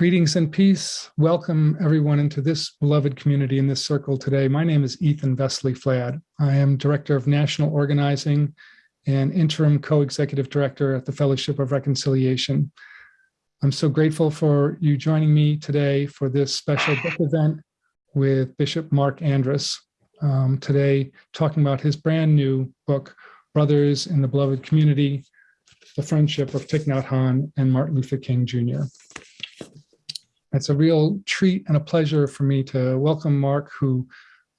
Greetings and peace. Welcome everyone into this beloved community in this circle today. My name is Ethan Vesely Flad. I am Director of National Organizing and Interim Co-Executive Director at the Fellowship of Reconciliation. I'm so grateful for you joining me today for this special book event with Bishop Mark Andrus. Um, today, talking about his brand new book, Brothers in the Beloved Community, The Friendship of Thich Nhat Hanh and Martin Luther King Jr. It's a real treat and a pleasure for me to welcome Mark, who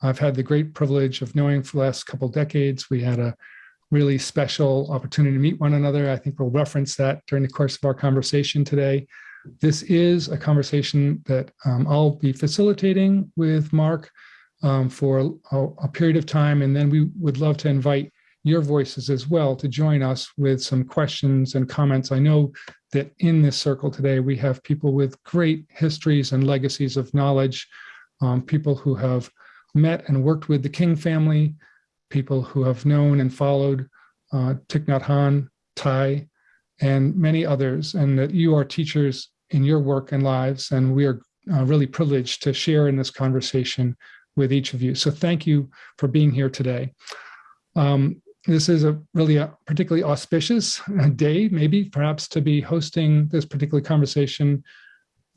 I've had the great privilege of knowing for the last couple decades. We had a really special opportunity to meet one another. I think we'll reference that during the course of our conversation today. This is a conversation that um, I'll be facilitating with Mark um, for a, a, period of time, and then we would love to invite your voices as well to join us with some questions and comments. I know that in this circle today, we have people with great histories and legacies of knowledge, um, people who have met and worked with the King family, people who have known and followed uh, Thich Nhat Hanh, Thay, and many others, and that you are teachers in your work and lives, and we are uh, really privileged to share in this conversation with each of you. So thank you for being here today. Um, this is a really a particularly auspicious uh, day, maybe perhaps to be hosting this particular conversation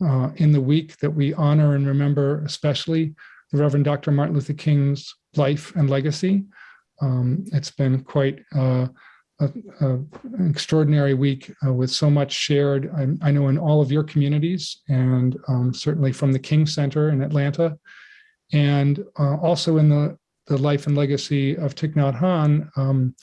uh, in the week that we honor and remember, especially the Reverend Dr. Martin Luther King's life and legacy. Um, it's been quite uh, a, a, an extraordinary week uh, with so much shared, I, I, know in all of your communities and um, certainly from the King Center in Atlanta and uh, also in the the life and legacy of Thich Nhat Hanh, um,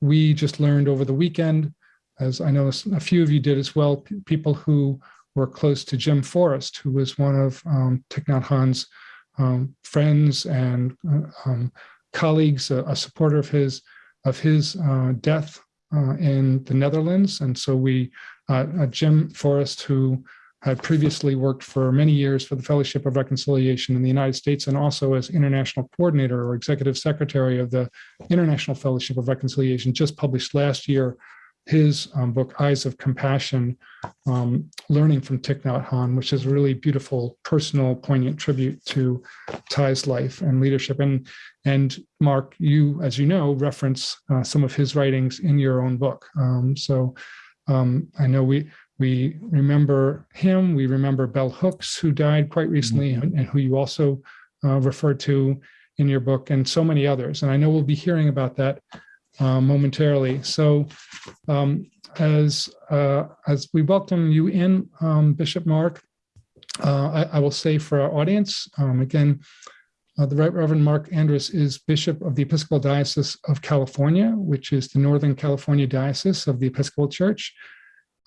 we just learned over the weekend, as I know a few of you did as well, people who were close to Jim Forest, who was one of um, Thich Nhat Hanh's um, friends and uh, um, colleagues, a, a, supporter of his of his uh, death uh, in the Netherlands. And so we, uh, uh, Jim Forest, who had previously worked for many years for the Fellowship of Reconciliation in the United States and also as international coordinator or executive secretary of the International Fellowship of Reconciliation, just published last year his um, book, Eyes of Compassion, um, Learning from Thich Nhat Hanh, which is a really beautiful, personal, poignant tribute to Thay's life and leadership. And, and Mark, you, as you know, reference uh, some of his writings in your own book. Um, so um, I know we we remember him. We remember Bell Hooks, who died quite recently, mm -hmm. and who you also uh, referred to in your book, and so many others. And I know we'll be hearing about that uh, momentarily. So um, as, uh, as we welcome you in, um, Bishop Mark, uh, I, I, will say for our audience, um, again, uh, the Right Reverend Mark Andrus is Bishop of the Episcopal Diocese of California, which is the Northern California Diocese of the Episcopal Church.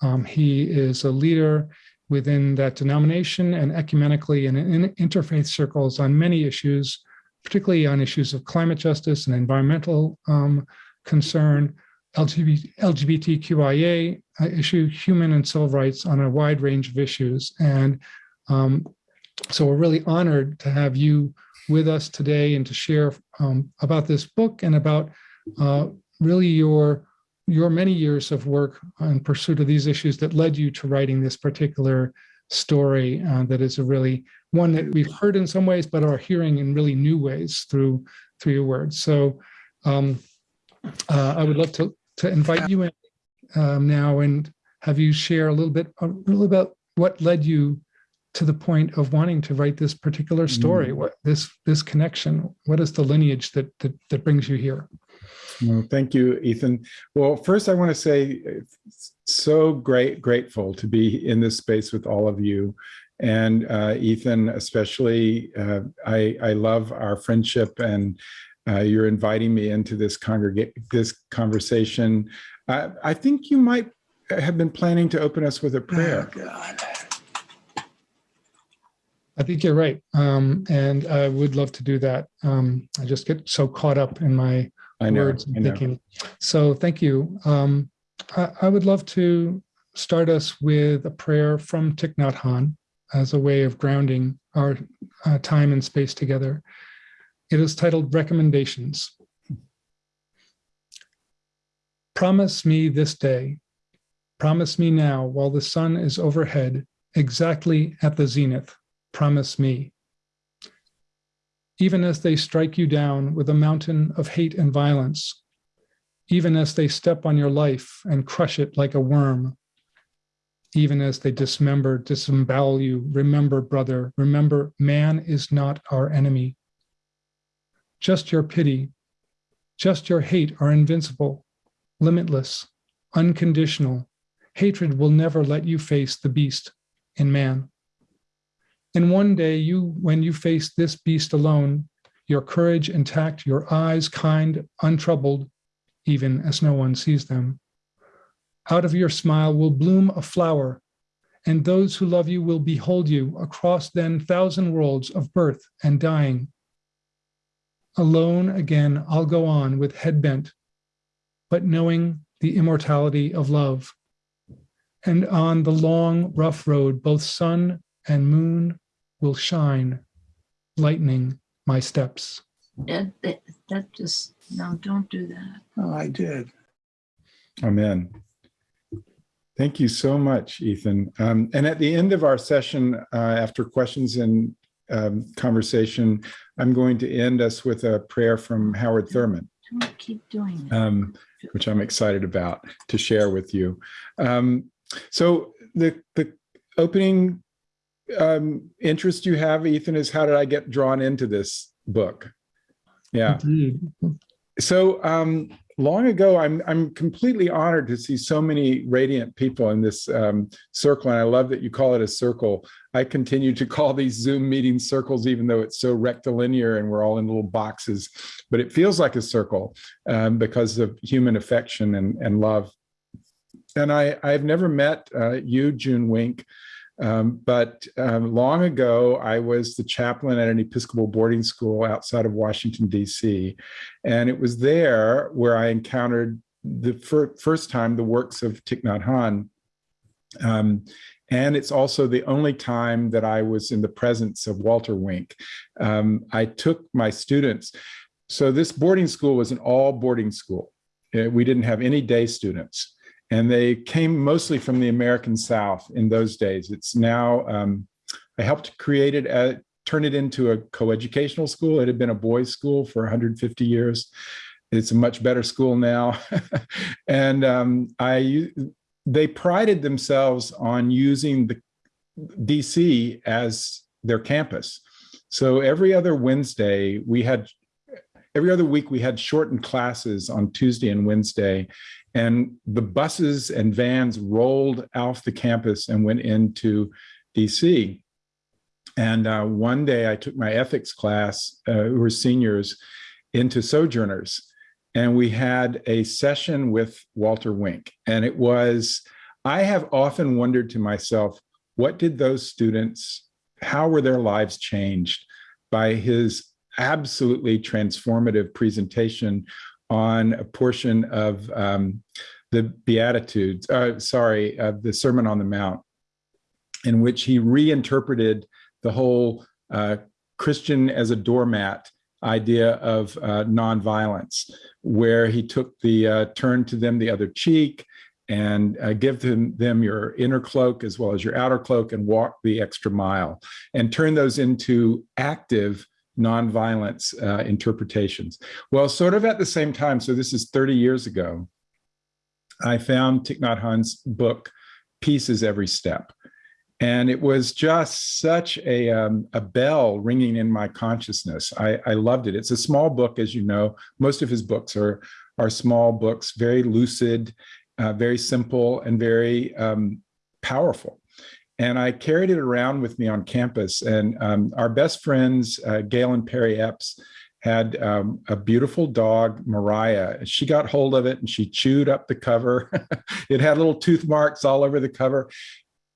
Um, he is a leader within that denomination and ecumenically and in interfaith circles on many issues, particularly on issues of climate justice and environmental um, concern, LGBT, LGBTQIA uh, issue, human and civil rights on a wide range of issues. And um, so we're really honored to have you with us today and to share um, about this book and about uh, really your your many years of work in pursuit of these issues that led you to writing this particular story uh, that is a really one that we've heard in some ways, but are hearing in really new ways through through your words. So um, uh, I would love to, to invite you in um, now and have you share a little bit, a little about what led you to the point of wanting to write this particular story, mm. what this this connection, what is the lineage that, that, that brings you here? Well, thank you, Ethan. Well, first I want to say so great, grateful to be in this space with all of you. And uh, Ethan, especially, uh, I, I love our friendship and uh, you're inviting me into this congregate this conversation. I think you might have been planning to open us with a prayer. Oh, God. I think you're right. Um, and I would love to do that. Um, I just get so caught up in my I know, words and thinking. So thank you. Um, I, I, would love to start us with a prayer from Thich Nhat Hanh as a way of grounding our uh, time and space together. It is titled Recommendations. Promise me this day, promise me now while the sun is overhead, exactly at the zenith. Promise me. Even as they strike you down with a mountain of hate and violence, even as they step on your life and crush it like a worm, even as they dismember, disembowel you, remember, brother, remember, man is not our enemy. Just your pity, just your hate are invincible, limitless, unconditional. Hatred will never let you face the beast in man. And one day you, when you face this beast alone, your courage intact, your eyes kind, untroubled, even as no one sees them. Out of your smile will bloom a flower, and those who love you will behold you across then thousand worlds of birth and dying. Alone again, I'll go on with head bent, but knowing the immortality of love. And on the long, rough road, both sun and moon will shine, lightening my steps. That, that, that just, no, don't do that. Oh, I did. Amen. Thank you so much, Ethan. Um, and at the end of our session, uh, after questions and um, conversation, I'm going to end us with a prayer from Howard Thurman. Don't keep doing that. um, which I'm excited about to share with you. Um, so the the opening um, interest you have, Ethan, is how did I get drawn into this book? Yeah. Indeed. So um, long ago, I'm I'm completely honored to see so many radiant people in this um, circle, and I love that you call it a circle. I continue to call these Zoom meeting circles, even though it's so rectilinear and we're all in little boxes, but it feels like a circle um, because of human affection and, and love. And I, I've never met uh, you, June Wink, um, but um, long ago, I was the chaplain at an Episcopal boarding school outside of Washington, D.C. And it was there where I encountered the fir first time the works of Thich Nhat Hanh. Um, and it's also the only time that I was in the presence of Walter Wink. Um, I took my students. So this boarding school was an all boarding school. Uh, We didn't have any day students. And they came mostly from the American South in those days. It's now, um, I helped create it, at, turn it into a coeducational school. It had been a boys' school for 150 years. It's a much better school now. and um, I, they prided themselves on using the DC as their campus. So every other Wednesday, we had, every other week, we had shortened classes on Tuesday and Wednesday. And the buses and vans rolled off the campus and went into DC. And uh, one day I took my ethics class, uh, who were seniors, into Sojourners. And we had a session with Walter Wink. And it was, I have often wondered to myself, what did those students, how were their lives changed by his absolutely transformative presentation on a portion of um, the Beatitudes, uh, sorry, uh, the Sermon on the Mount, in which he reinterpreted the whole uh, Christian as a doormat idea of uh, nonviolence, where he took the uh, turn to them the other cheek and uh, give them, them your inner cloak as well as your outer cloak and walk the extra mile and turn those into active nonviolence uh, interpretations. Well, sort of at the same time, so this is 30 years ago, I found Thich Nhat Hanh's book, Peace is Every Step. And it was just such a, um, a bell ringing in my consciousness. I, I loved it. It's a small book, as you know. Most of his books are, are small books, very lucid, uh, very simple, and very um, powerful. And I carried it around with me on campus. And um, our best friends, uh, Gail and Perry Epps, had um, a beautiful dog, Mariah. She got hold of it and she chewed up the cover. it had little tooth marks all over the cover.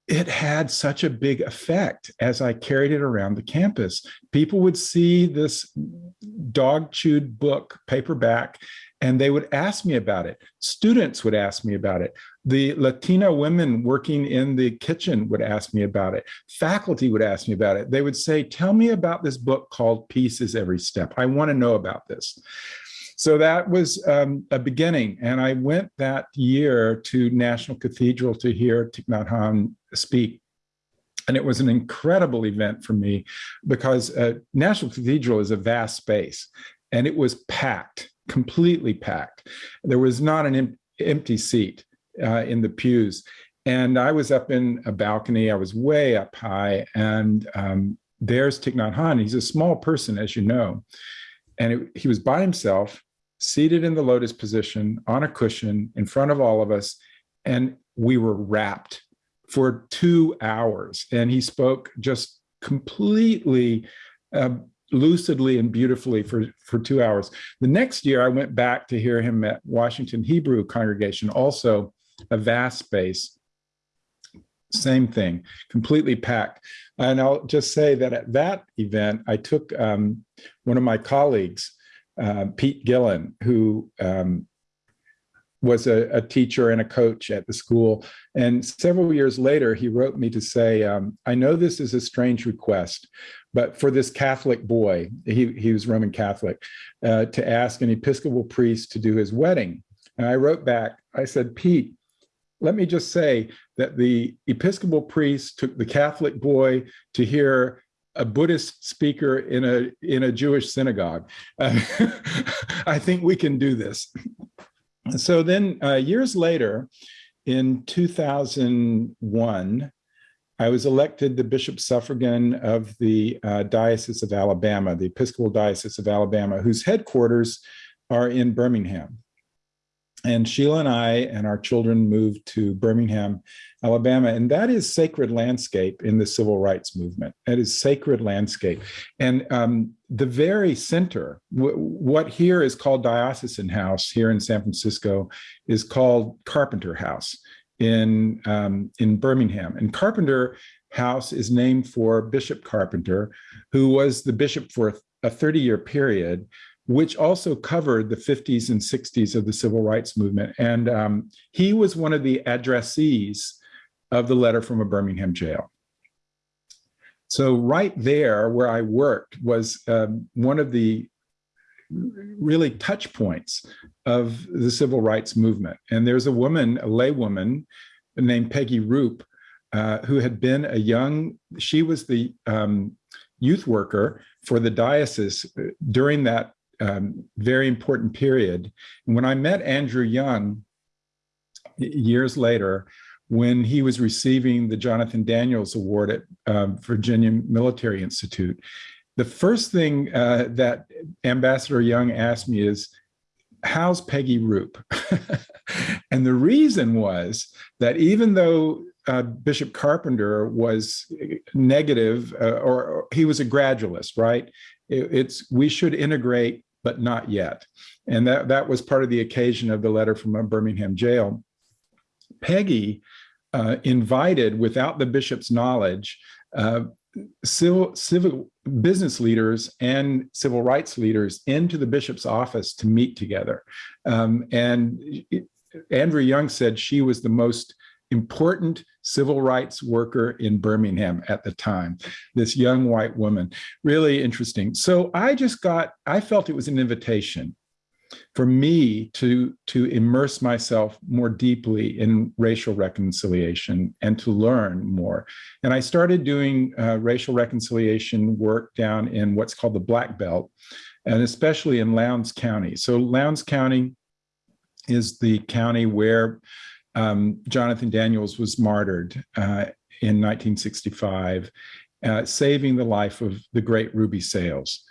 It had such a big effect as I carried it around the campus. People would see this dog chewed book, paperback, and they would ask me about it. Students would ask me about it. The Latina women working in the kitchen would ask me about it. Faculty would ask me about it. They would say, tell me about this book called Peace is Every Step. I want to know about this. So that was um, a beginning. And I went that year to National Cathedral to hear Thich Nhat Hanh speak. And it was an incredible event for me because uh, National Cathedral is a vast space and it was packed, completely packed. There was not an em empty seat uh, in the pews. And I was up in a balcony, I was way up high, and um, there's Thich Nhat Hanh. He's a small person, as you know. And it, he was by himself, seated in the lotus position on a cushion in front of all of us. And we were wrapped for two hours. And he spoke just completely uh, lucidly and beautifully for, for two hours. The next year, I went back to hear him at Washington Hebrew congregation, also a vast space. Same thing, completely packed. And I'll just say that at that event, I took um, one of my colleagues, uh, Pete Gillen, who um, was a, a, teacher and a coach at the school. And several years later, he wrote me to say, um, I know this is a strange request, but for this Catholic boy, he, he was Roman Catholic, uh, to ask an Episcopal priest to do his wedding. And I wrote back, I said, Pete, let me just say that the Episcopal priest took the Catholic boy to hear a Buddhist speaker in a in a Jewish synagogue. Uh, I think we can do this. So then uh, years later, in 2001, I was elected the Bishop Suffragan of the uh, Diocese of Alabama, the Episcopal Diocese of Alabama, whose headquarters are in Birmingham. And Sheila and I and our children moved to Birmingham, Alabama, and that is sacred landscape in the civil rights movement. That is sacred landscape. And um, the very center, what here is called Diocesan House here in San Francisco is called Carpenter House in, um, in Birmingham. And Carpenter House is named for Bishop Carpenter, who was the bishop for a 30 year period which also covered the 50s and 60s of the civil rights movement. And um, he was one of the addressees of the letter from a Birmingham jail. So right there where I worked was um, one of the really touch points of the civil rights movement. And there's a woman, a lay woman named Peggy Roop, uh, who had been a young, she was the um, youth worker for the diocese uh, during that um, very important period. When I met Andrew Young years later, when he was receiving the Jonathan Daniels Award at um, Virginia Military Institute, the first thing uh, that Ambassador Young asked me is, how's Peggy Roop? and the reason was that even though uh, Bishop Carpenter was negative, uh, or, or, he was a gradualist, right? It, it's we should integrate but not yet. And that, that was part of the occasion of the letter from a Birmingham jail. Peggy uh, invited, without the bishop's knowledge, uh, civil, civil business leaders and civil rights leaders into the bishop's office to meet together. Um, and it, Andrew Young said she was the most important civil rights worker in Birmingham at the time, this young white woman, really interesting. So I just got, I felt it was an invitation for me to, to immerse myself more deeply in racial reconciliation and to learn more. And I started doing uh, racial reconciliation work down in what's called the Black Belt, and especially in Lowndes County. So Lowndes County is the county where um, Jonathan Daniels was martyred uh, in 1965, uh, saving the life of the great Ruby Sales.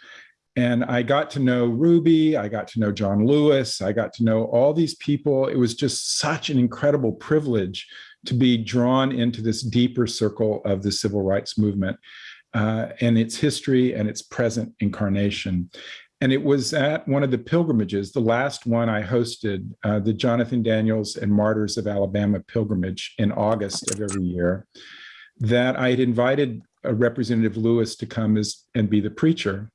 And I got to know Ruby, I got to know John Lewis, I got to know all these people. It was just such an incredible privilege to be drawn into this deeper circle of the civil rights movement uh, and its history and its present incarnation. And it was at one of the pilgrimages, the last one I hosted, uh, the Jonathan Daniels and Martyrs of Alabama pilgrimage in August of every year, that I had invited a Representative Lewis to come as, and be the preacher.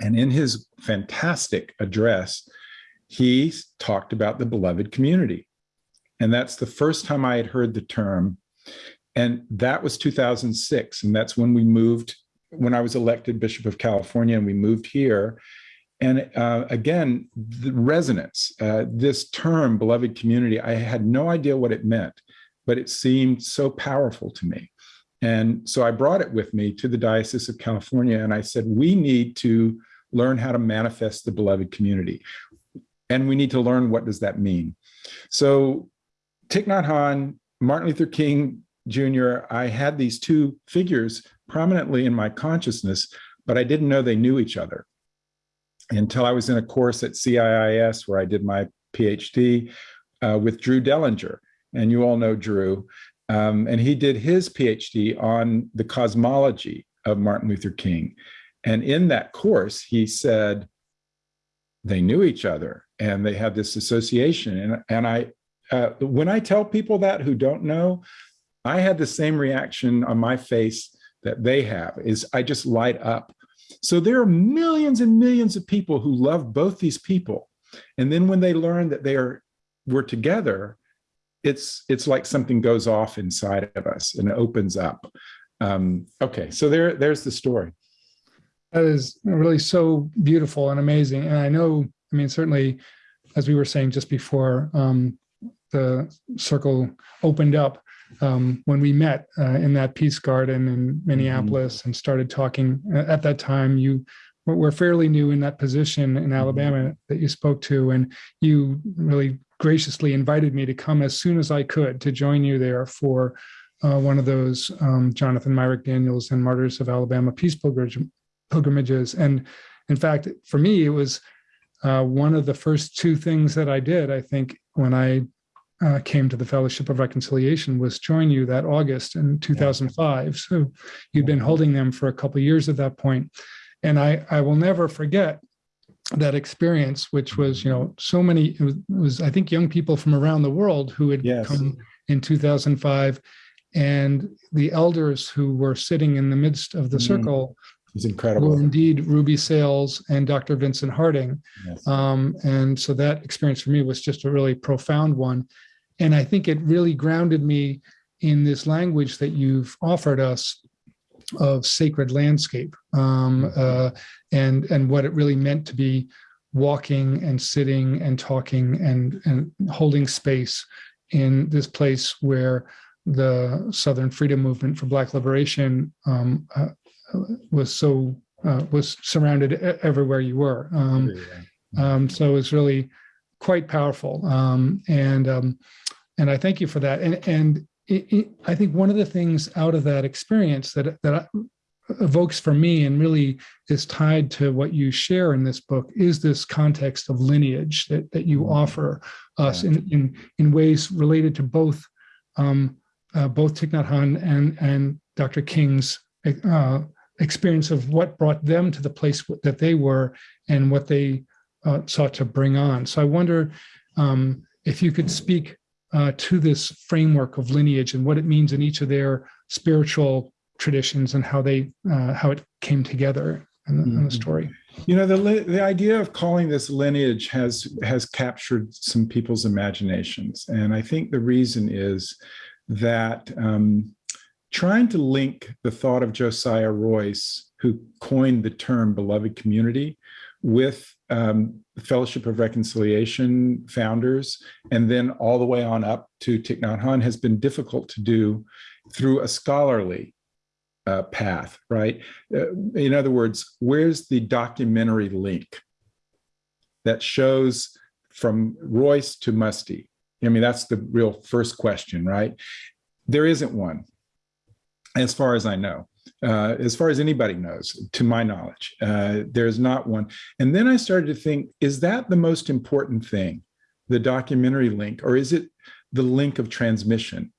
And in his fantastic address, he talked about the beloved community. And that's the first time I had heard the term. And that was 2006. And that's when we moved when I was elected Bishop of California and we moved here. And uh, again, the resonance, uh, this term, beloved community, I had no idea what it meant, but it seemed so powerful to me. And so I brought it with me to the Diocese of California and I said, we need to learn how to manifest the beloved community. And we need to learn what does that mean. So Thich Nhat Hanh, Martin Luther King Jr., I had these two figures prominently in my consciousness, but I didn't know they knew each other until I was in a course at CIIS where I did my PhD uh, with Drew Dellinger. And you all know Drew. Um, and he did his PhD on the cosmology of Martin Luther King. And in that course, he said they knew each other and they had this association. And, and I, uh, when I tell people that who don't know, I had the same reaction on my face that they have is I just light up. So there are millions and millions of people who love both these people. And then when they learn that they are we're together, it's it's like something goes off inside of us and it opens up. Um, okay, so there there's the story. That is really so beautiful and amazing. And I know, I mean, certainly, as we were saying just before um, the circle opened up, um, when we met uh, in that peace garden in Minneapolis mm -hmm. and started talking at that time, you were fairly new in that position in Alabama mm -hmm. that you spoke to, and you really graciously invited me to come as soon as I could to join you there for uh, one of those um, Jonathan Myrick Daniels and Martyrs of Alabama peace pilgrimages. And in fact, for me, it was uh, one of the first two things that I did, I think, when I uh, came to the Fellowship of Reconciliation was join you that August in 2005. So you'd been holding them for a couple of years at that point. And I, I will never forget that experience, which was, you know, so many, it was, it was I think, young people from around the world who had yes. come in 2005 and the elders who were sitting in the midst of the mm. circle it's incredible. Were indeed Ruby Sales and Dr. Vincent Harding. Yes. Um, and so that experience for me was just a really profound one. And I think it really grounded me in this language that you've offered us of sacred landscape um, uh, and, and what it really meant to be walking and sitting and talking and, and holding space in this place where the Southern Freedom Movement for Black Liberation um, uh, was so uh, was surrounded everywhere you were. Um, um, so it's really quite powerful. Um, and um, and I thank you for that. And, and it, it, I think one of the things out of that experience that, that evokes for me and really is tied to what you share in this book is this context of lineage that, that you mm-hmm. offer us yeah. in, in, in ways related to both um, uh, both Thich Nhat Hanh and, and Dr. King's uh, experience of what brought them to the place that they were and what they uh, sought to bring on. So I wonder um, if you could speak uh, to this framework of lineage and what it means in each of their spiritual traditions and how they uh, how it came together in the, mm -hmm. in the mm-hmm. story. You know, the the idea of calling this lineage has has captured some people's imaginations, and I think the reason is that um, trying to link the thought of Josiah Royce, who coined the term beloved community, with um, Fellowship of Reconciliation founders, and then all the way on up to Thich Nhat Hanh has been difficult to do through a scholarly uh, path, right? Uh, in other words, where's the documentary link that shows from Royce to Muste? I mean, that's the real first question, right? There isn't one, as far as I know uh, as far as anybody knows, to my knowledge. Uh, there's not one. And then I started to think, is that the most important thing, the documentary link, or is it the link of transmission?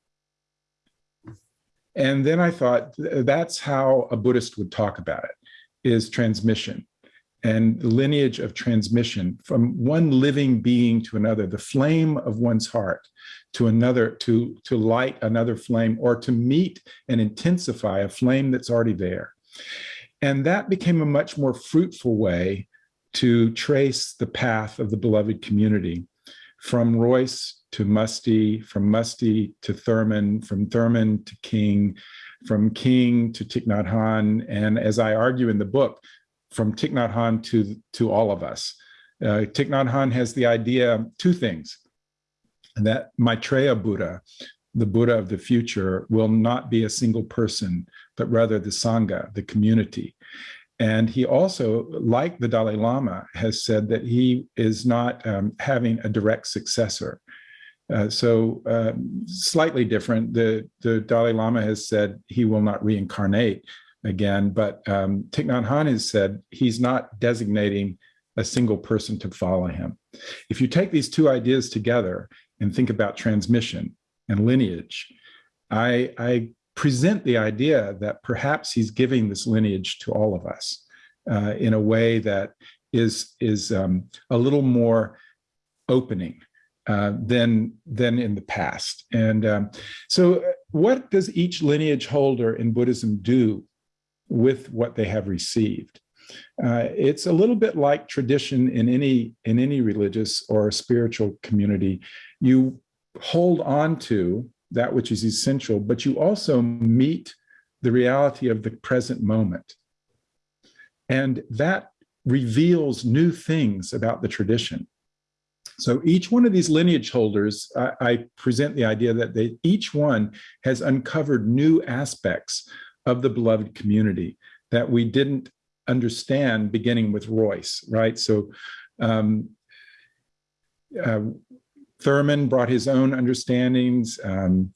And then I thought, that's how a Buddhist would talk about it, is transmission and lineage of transmission from one living being to another, the flame of one's heart to another, to, to light another flame or to meet and intensify a flame that's already there. And that became a much more fruitful way to trace the path of the beloved community from Royce to Muste, from Muste to Thurman, from Thurman to King, from King to Thich Nhat and as I argue in the book, from Thich Nhat to, to all of us. Uh, Thich Nhat has the idea, two things, that Maitreya Buddha, the Buddha of the future will not be a single person, but rather the Sangha, the community. And he also, like the Dalai Lama, has said that he is not um, having a direct successor. Uh, so um, slightly different. The, the Dalai Lama has said he will not reincarnate again, but um, Thich Nhat Hanh has said he's not designating a single person to follow him. If you take these two ideas together and think about transmission and lineage, I, I present the idea that perhaps he's giving this lineage to all of us uh, in a way that is, is um, a little more opening uh, than, than in the past. And um, so uh, what does each lineage holder in Buddhism do with what they have received? Uh, it's a little bit like tradition in any in any religious or spiritual community. You hold on to that which is essential, but you also meet the reality of the present moment. And that reveals new things about the tradition. So each one of these lineage holders, I, I present the idea that they, each one has uncovered new aspects of the beloved community that we didn't understand beginning with Royce, right? So um, uh, Thurman brought his own understandings. Um,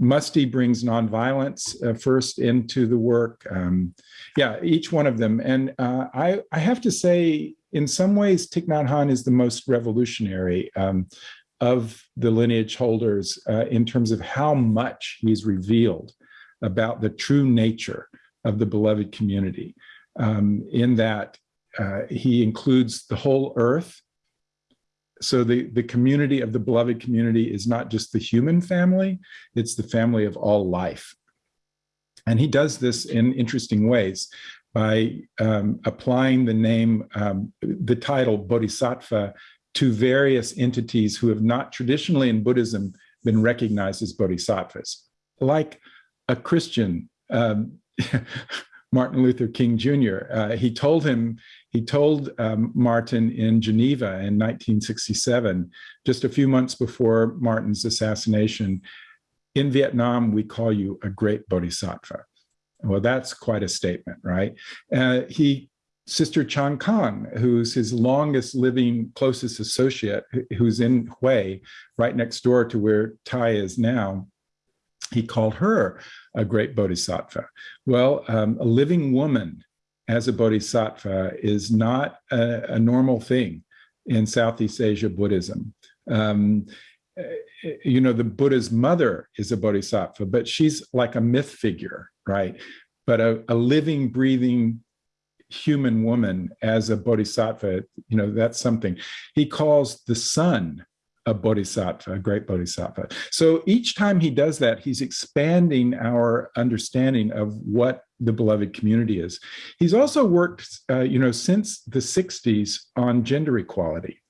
Muste brings nonviolence uh, first into the work. Um, yeah, each one of them. And uh, I, I have to say, in some ways, Thich Nhat Hanh is the most revolutionary um, of the lineage holders uh, in terms of how much he's revealed about the true nature of the beloved community um, in that uh, he includes the whole earth. So the, the community of the beloved community is not just the human family, it's the family of all life. And he does this in interesting ways by um, applying the name, um, the title Bodhisattva to various entities who have not traditionally in Buddhism been recognized as bodhisattvas, like a Christian, um, Martin Luther King Jr. Uh, he told him, he told um, Martin in Geneva in 1967, just a few months before Martin's assassination, in Vietnam, we call you a great bodhisattva. Well, that's quite a statement, right? Uh, he, Sister Chan Khong, who's his longest living, closest associate, who's in Hue, right next door to where Thay is now, he called her a great bodhisattva. Well, um, a living woman as a bodhisattva is not a, a normal thing in Southeast Asia Buddhism. Um, you know, the Buddha's mother is a bodhisattva, but she's like a myth figure, right? But a, a living, breathing human woman as a bodhisattva, you know, that's something. He calls the sun a bodhisattva, a great bodhisattva. So each time he does that, he's expanding our understanding of what the beloved community is. He's also worked, uh, you know, since the 60s on gender equality.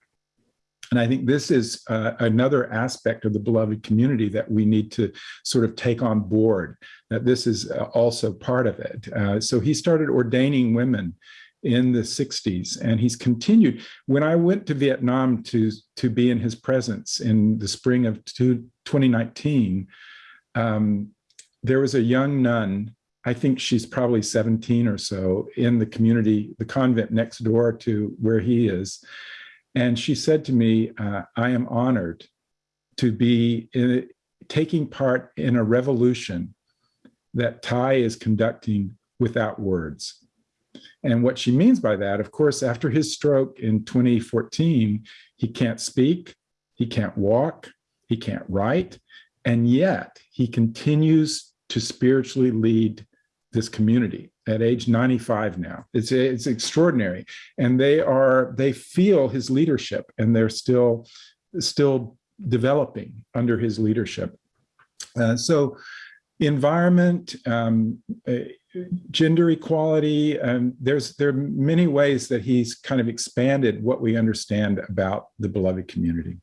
And I think this is uh, another aspect of the beloved community that we need to sort of take on board, that this is uh, also part of it. Uh, so he started ordaining women in the 60s and he's continued. When i went to vietnam to to be in his presence in the spring of two, 2019 um, there was a young nun i think she's probably 17 or so in the community the convent next door to where he is and she said to me uh, i am honored to be in, taking part in a revolution that Thay is conducting without words and what she means by that, of course, after his stroke in 2014, he can't speak, he can't walk, he can't write, and yet he continues to spiritually lead this community at age 95 now. It's, it's extraordinary. And they are, they feel his leadership and they're still, still developing under his leadership. Uh, so environment, um, gender equality, and there's there are many ways that he's kind of expanded what we understand about the beloved community.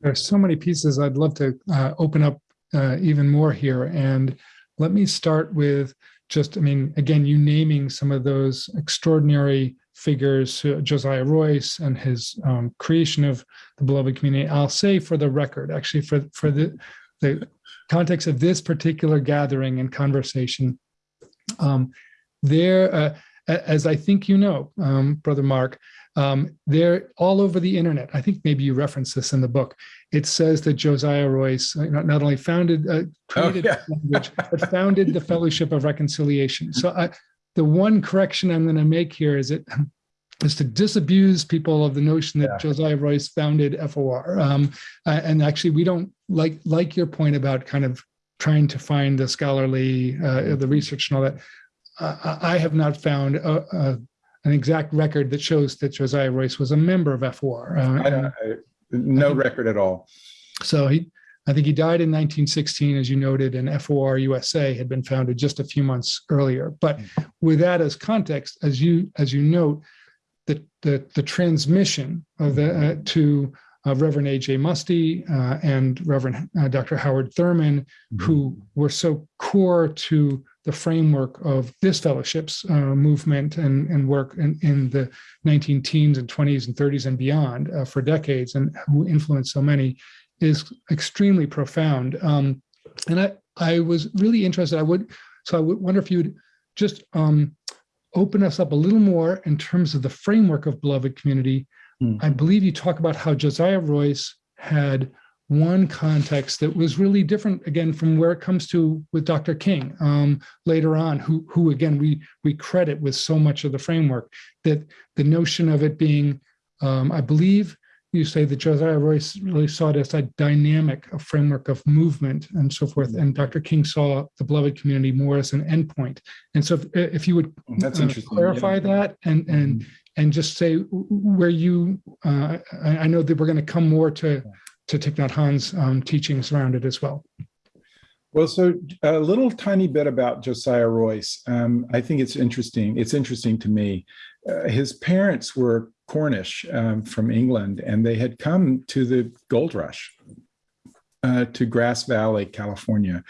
There are so many pieces I'd love to uh, open up uh, even more here. And let me start with just, I mean, again, you naming some of those extraordinary figures, uh, Josiah Royce and his um, creation of the beloved community. I'll say for the record, actually for, for the, the context of this particular gathering and conversation, um, there, uh, as I think you know, um, Brother Mark, um, they're all over the internet. I think maybe you reference this in the book. It says that Josiah Royce uh, not, only founded, uh, created Oh, yeah. language, but founded the Fellowship of Reconciliation. So I, the one correction I'm going to make here is it is to disabuse people of the notion that Yeah. Josiah Royce founded FOR. Um, uh, and actually, we don't like like your point about kind of trying to find the scholarly, uh, the research and all that. Uh, I have not found a, a, an exact record that shows that Josiah Royce was a member of FOR. Uh, I don't, I, no record at all. so he, I think he died in 1916, as you noted, and FOR USA had been founded just a few months earlier. But with that as context, as you as you note, the the, the transmission of the uh, to uh, Reverend A.J. Muste uh, and Reverend uh, Dr. Howard Thurman, who were so core to the framework of this fellowship's uh, movement and, and work in, in the 19 teens and 20s and 30s and beyond uh, for decades and who influenced so many is extremely profound. Um, and I, I was really interested. I would, so I would wonder if you'd just um, open us up a little more in terms of the framework of beloved community. Hmm. I believe you talk about how Josiah Royce had one context that was really different again from where it comes to with Dr. King um, later on, who who again we we credit with so much of the framework that the notion of it being, um, I believe you say that Josiah Royce really saw it as a dynamic a framework of movement and so forth, and Dr. King saw the beloved community more as an endpoint. And so, if, if you would That's uh, interesting. clarify yeah. that and and and just say where you uh, I, I know that we're going to come more to to Thich Nhat Hanh's um, teachings around it as well. Well, so a little tiny bit about Josiah Royce. Um, I think it's interesting. It's interesting to me. Uh, his parents were Cornish um, from England, and they had come to the gold rush uh, to Grass Valley, California.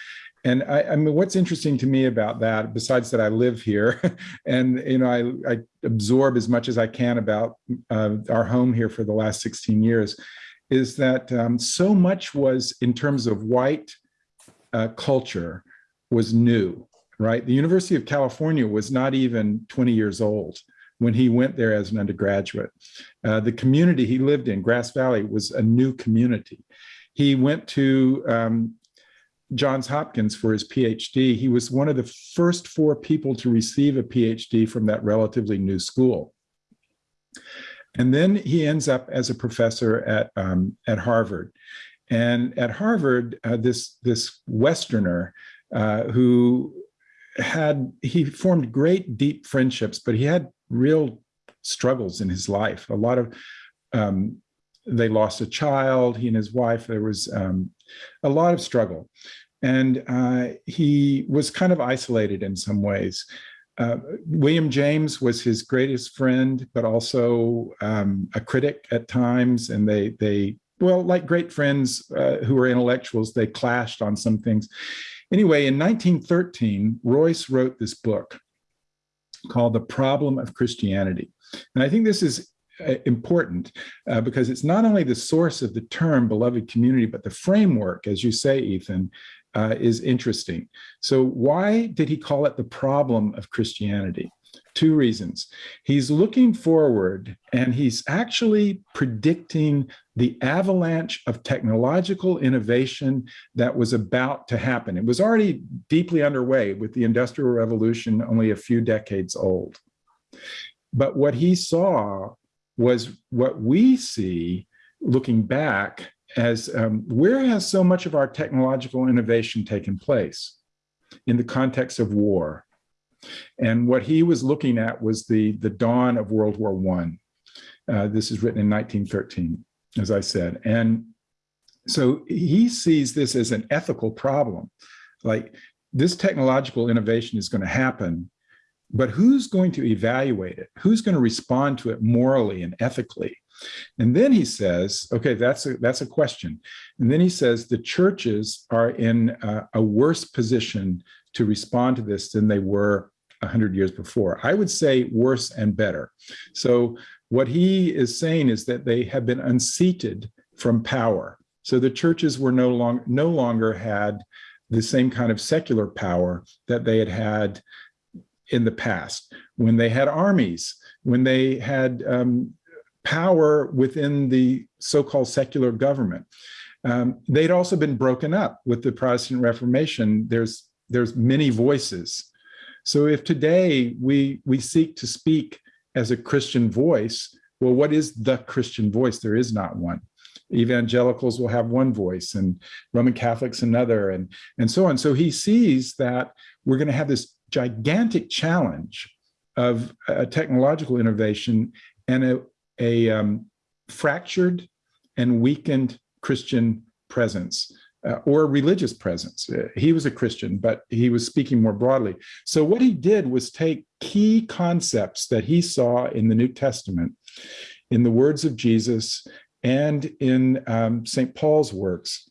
And I, I mean, what's interesting to me about that, besides that I live here, and you know, I, I absorb as much as I can about uh, our home here for the last 16 years, is that um, so much was in terms of white uh, culture was new, right? The University of California was not even 20 years old when he went there as an undergraduate. Uh, the community he lived in, Grass Valley, was a new community. He went to um, Johns Hopkins for his PhD. He was one of the first four people to receive a PhD from that relatively new school. And then he ends up as a professor at, um, at Harvard. And at Harvard, uh, this, this Westerner uh, who had, he formed great deep friendships, but he had real struggles in his life. A lot of, um, they lost a child, he and his wife, there was um, a lot of struggle. And uh, he was kind of isolated in some ways. Uh, William James was his greatest friend, but also um, a critic at times. And they, they well, like great friends uh, who were intellectuals, they clashed on some things. Anyway, in 1913, Royce wrote this book called The Problem of Christianity. And I think this is uh, important uh, because it's not only the source of the term beloved community, but the framework, as you say, Ethan, uh, is interesting. So why did he call it the problem of Christianity? Two reasons. He's looking forward and he's actually predicting the avalanche of technological innovation that was about to happen. It was already deeply underway with the Industrial Revolution, only a few decades old. But what he saw was what we see looking back as um, where has so much of our technological innovation taken place in the context of war? And what he was looking at was the, the dawn of World War I. Uh, this is written in 1913, as I said. And so he sees this as an ethical problem. Like this technological innovation is going to happen, but who's going to evaluate it? Who's going to respond to it morally and ethically? And then he says, okay, that's a, that's a question. And then he says the churches are in a, a worse position to respond to this than they were 100 years before. I would say worse and better. So what he is saying is that they have been unseated from power. So the churches were no longer no longer had the same kind of secular power that they had had in the past when they had armies, when they had um, power within the so-called secular government. Um, they'd also been broken up with the Protestant Reformation. There's there's many voices. So if today we we seek to speak as a Christian voice, well, what is the Christian voice? There is not one. Evangelicals will have one voice and Roman Catholics another and, and so on. So he sees that we're going to have this gigantic challenge of a technological innovation and a, a um, fractured and weakened Christian presence uh, or religious presence. Uh, he was a Christian, but he was speaking more broadly. So what he did was take key concepts that he saw in the New Testament, in the words of Jesus, and in um, St. Paul's works,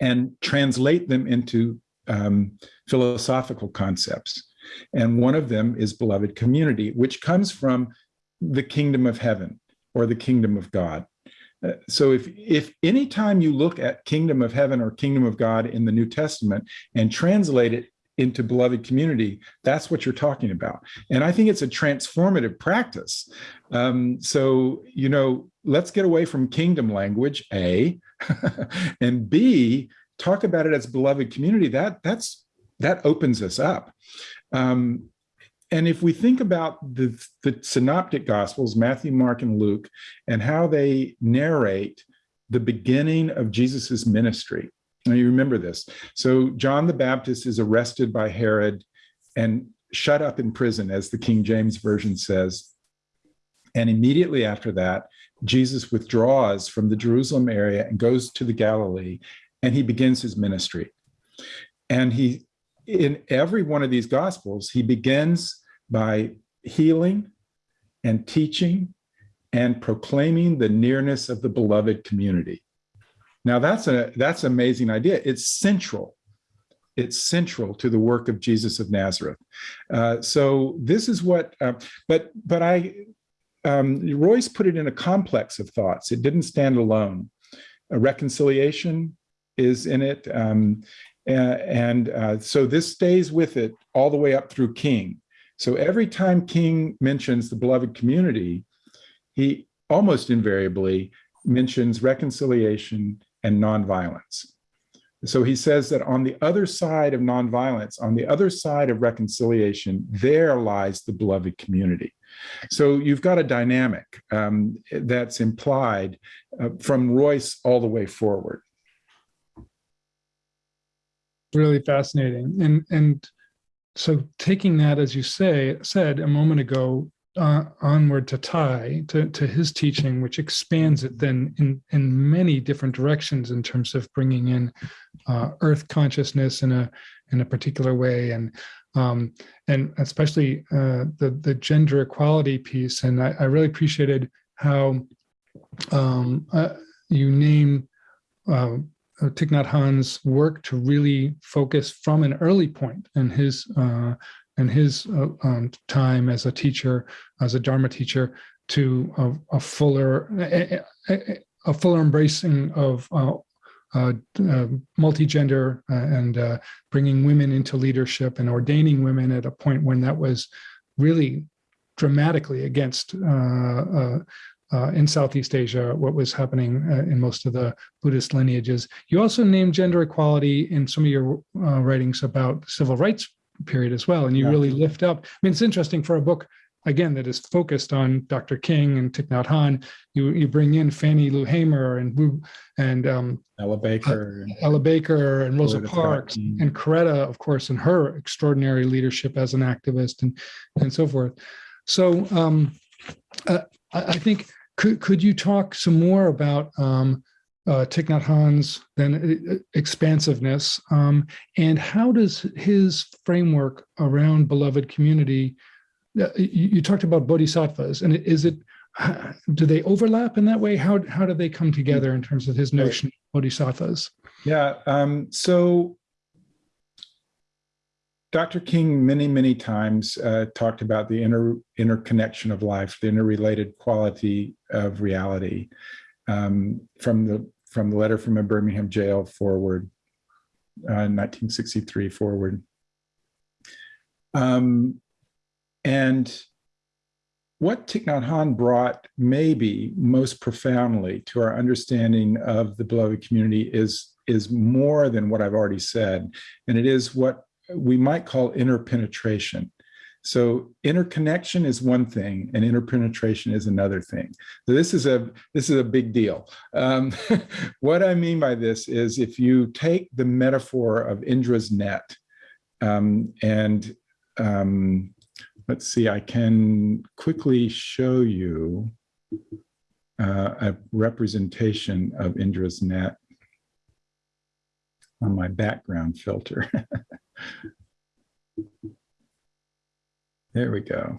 and translate them into um, philosophical concepts. And one of them is beloved community, which comes from the kingdom of heaven or the kingdom of God. Uh, so if if any time you look at kingdom of heaven or kingdom of God in the New Testament and translate it into beloved community, that's what you're talking about. And I think it's a transformative practice. Um, so, you know, let's get away from kingdom language, A, and B, talk about it as beloved community. That that's that opens us up. Um, and if we think about the, the synoptic gospels, Matthew, Mark, and Luke, and how they narrate the beginning of Jesus's ministry. Now you remember this. So John the Baptist is arrested by Herod and shut up in prison, as the King James Version says. And immediately after that, Jesus withdraws from the Jerusalem area and goes to the Galilee, and he begins his ministry. And he in every one of these gospels, he begins by healing and teaching and proclaiming the nearness of the beloved community. Now that's a that's an amazing idea. It's central. It's central to the work of Jesus of Nazareth. Uh, so this is what, uh, but but I, um, Royce put it in a complex of thoughts. It didn't stand alone. A reconciliation is in it. Um, and uh, so this stays with it all the way up through King. So every time King mentions the beloved community, he almost invariably mentions reconciliation and nonviolence. So he says that on the other side of nonviolence, on the other side of reconciliation, there lies the beloved community. So you've got a dynamic um, that's implied uh, from Royce all the way forward really fascinating. And and so taking that, as you say, said a moment ago, uh, onward to Thay, to, to his teaching, which expands it then in, in many different directions in terms of bringing in uh, earth consciousness in a in a particular way, and um, and especially uh, the the gender equality piece. And I, I really appreciated how um, uh, you name uh, uh, Thich Nhat Hanh's work to really focus from an early point in his uh, in his uh, um, time as a teacher, as a Dharma teacher, to a, a fuller a, a, a, fuller embracing of uh, uh, multi-gender and bringing women into leadership and ordaining women at a point when that was really dramatically against uh, in Southeast Asia, what was happening uh, in most of the Buddhist lineages. You also named gender equality in some of your uh, writings about the civil rights period as well, and you yeah. really lift up. I mean, it's interesting for a book again that is focused on Dr. King and Thich Nhat Hanh. You you bring in Fannie Lou Hamer and and um, Ella Baker, uh, Ella Baker, and Rosa Parks, and Coretta, of course, and her extraordinary leadership as an activist and and so forth. So um, uh, I, I think could, could you talk some more about um, uh, Thich Nhat Hanh's then uh, expansiveness um, and how does his framework around beloved community, uh, you, you, talked about bodhisattvas and is it, do they overlap in that way? How, how do they come together in terms of his notion of bodhisattvas? Yeah, um, so Dr. King many, many times uh, talked about the inter, interconnection of life, the interrelated quality of reality um, from the from the letter from a Birmingham jail forward, uh, 1963 forward. Um, and what Thich Nhat Hanh brought maybe most profoundly to our understanding of the beloved community is, is more than what I've already said. And it is what we might call interpenetration. So interconnection is one thing and interpenetration is another thing. So this is a this is a big deal. Um, what I mean by this is if you take the metaphor of Indra's net um, and um, let's see, I can quickly show you uh, a representation of Indra's net on my background filter. there we go.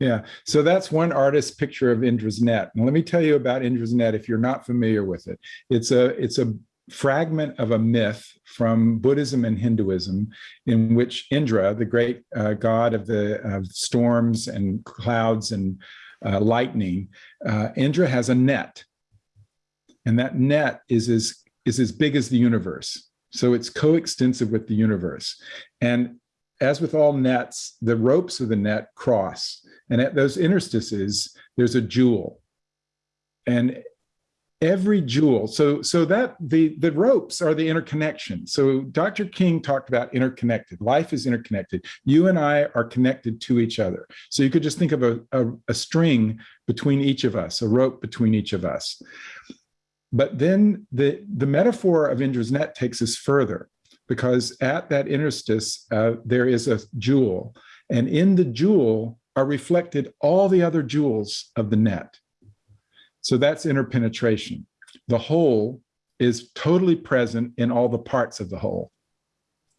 Yeah, so that's one artist's picture of Indra's net. And let me tell you about Indra's net if you're not familiar with it. It's a, it's a fragment of a myth from Buddhism and Hinduism in which Indra, the great uh, god of the uh, storms and clouds and uh, lightning, uh, Indra has a net. And that net is as, is as big as the universe. So it's coextensive with the universe. And as with all nets, the ropes of the net cross. And at those interstices, there's a jewel. And every jewel so so that the the ropes are the interconnection so dr king talked about interconnected life is interconnected you and i are connected to each other so you could just think of a, a, a string between each of us a rope between each of us but then the the metaphor of indra's net takes us further because at that interstice uh, there is a jewel and in the jewel are reflected all the other jewels of the net so that's interpenetration. The whole is totally present in all the parts of the whole.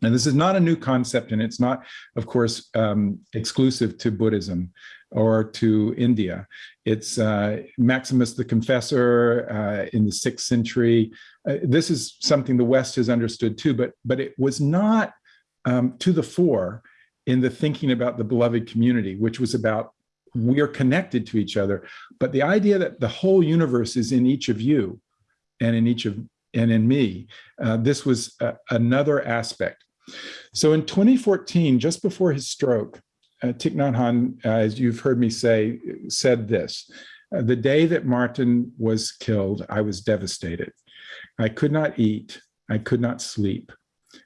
And this is not a new concept, and it's not, of course, um, exclusive to Buddhism or to India. It's uh, Maximus the Confessor uh, in the sixth century. Uh, this is something the West has understood too, but, but it was not um, to the fore in the thinking about the beloved community, which was about we are connected to each other. But the idea that the whole universe is in each of you and in each of and in me, uh, this was uh, another aspect. So in 2014, just before his stroke, uh, Thich Nhat Hanh, uh, as you've heard me say, said this, uh, the day that Martin was killed, I was devastated. I could not eat, I could not sleep,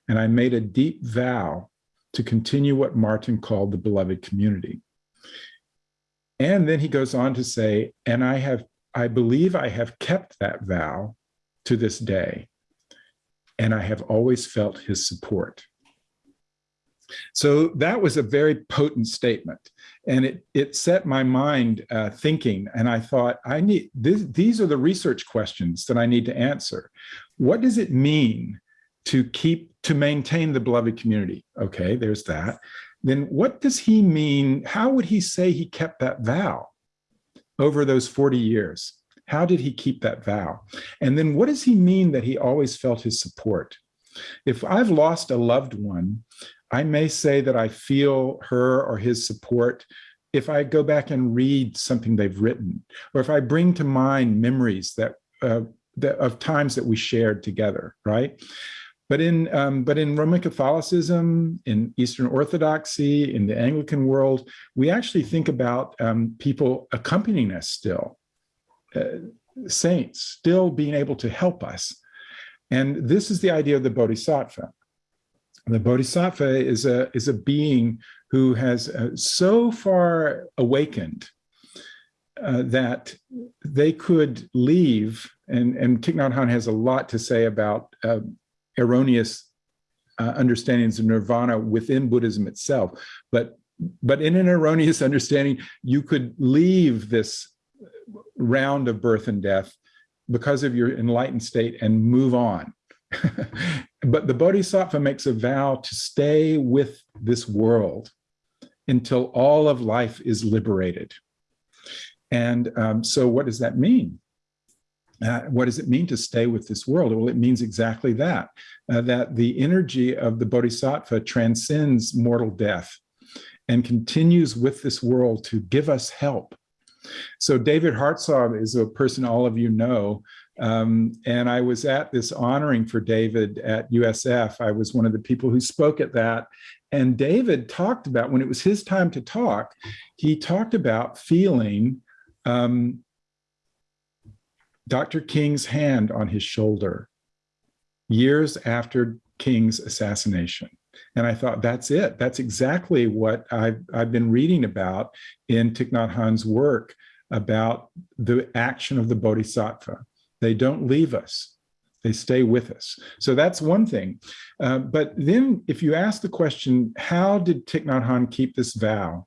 and I made a deep vow to continue what Martin called the beloved community. And then he goes on to say, and I have, I believe I have kept that vow to this day, and I have always felt his support. So that was a very potent statement. And it, it set my mind uh, thinking. And I thought, I need this, these are the research questions that I need to answer. What does it mean to keep, to maintain the beloved community? Okay, there's that then what does he mean? How would he say he kept that vow over those 40 years? How did he keep that vow? And then what does he mean that he always felt his support? If I've lost a loved one, I may say that I feel her or his support if I go back and read something they've written, or if I bring to mind memories that, uh, that of times that we shared together, right? But in, um, but in Roman Catholicism, in Eastern Orthodoxy, in the Anglican world, we actually think about um, people accompanying us still, uh, saints still being able to help us. And this is the idea of the Bodhisattva. The Bodhisattva is a, is a being who has uh, so far awakened uh, that they could leave, and, and Thich Nhat Hanh has a lot to say about uh, erroneous uh, understandings of nirvana within Buddhism itself. But, but in an erroneous understanding, you could leave this round of birth and death because of your enlightened state and move on. but the Bodhisattva makes a vow to stay with this world until all of life is liberated. And um, so what does that mean? Uh, what does it mean to stay with this world? Well, it means exactly that, uh, that the energy of the bodhisattva transcends mortal death and continues with this world to give us help. So David Hartsough is a person all of you know, um, and I was at this honoring for David at USF. I was one of the people who spoke at that. And David talked about, when it was his time to talk, he talked about feeling um, Dr. King's hand on his shoulder years after King's assassination. And I thought, that's it. That's exactly what I've, I've been reading about in Thich Nhat Hanh's work about the action of the Bodhisattva. They don't leave us. They stay with us. So that's one thing. Uh, but then if you ask the question, how did Thich Nhat Hanh keep this vow?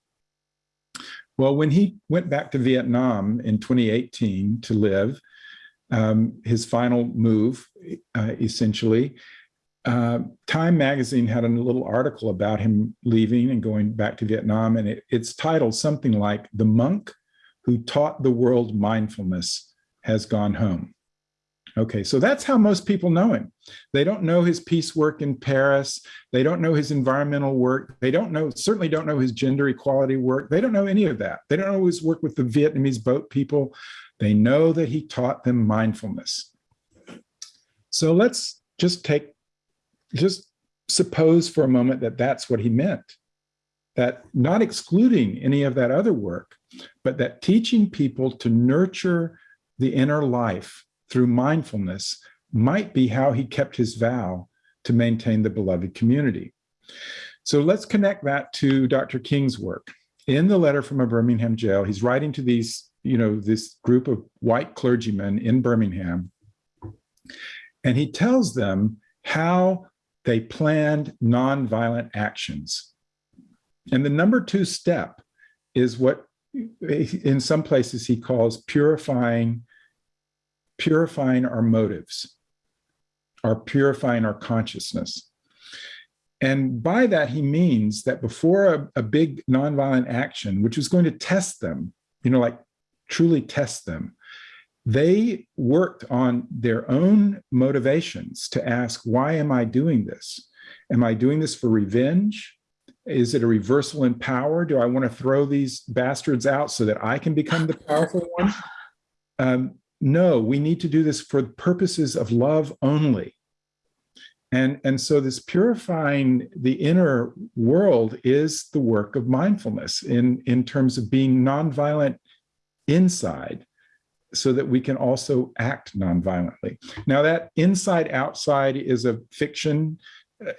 Well, when he went back to Vietnam in 2018 to live, um, his final move, uh, essentially. Uh, Time magazine had a little article about him leaving and going back to Vietnam, and it, it's titled something like The Monk Who Taught the World Mindfulness Has Gone Home. Okay, so that's how most people know him. They don't know his peace work in Paris. They don't know his environmental work. They don't know, certainly don't know his gender equality work. They don't know any of that. They don't his work with the Vietnamese boat people. They know that he taught them mindfulness. So let's just take, just suppose for a moment that that's what he meant. That not excluding any of that other work, but that teaching people to nurture the inner life through mindfulness might be how he kept his vow to maintain the beloved community. So let's connect that to Dr. King's work. In the letter from a Birmingham jail, he's writing to these, you know, this group of white clergymen in Birmingham, and he tells them how they planned nonviolent actions. And the number two step is what in some places he calls purifying purifying our motives, our purifying our consciousness. And by that, he means that before a, a, big nonviolent action, which was going to test them, you know, like truly test them, they worked on their own motivations to ask, why am I doing this? Am I doing this for revenge? Is it a reversal in power? Do I want to throw these bastards out so that I can become the powerful one? Um, no, we need to do this for purposes of love only. And, and so this purifying the inner world is the work of mindfulness in, in terms of being nonviolent inside so that we can also act nonviolently. Now that inside outside is a fiction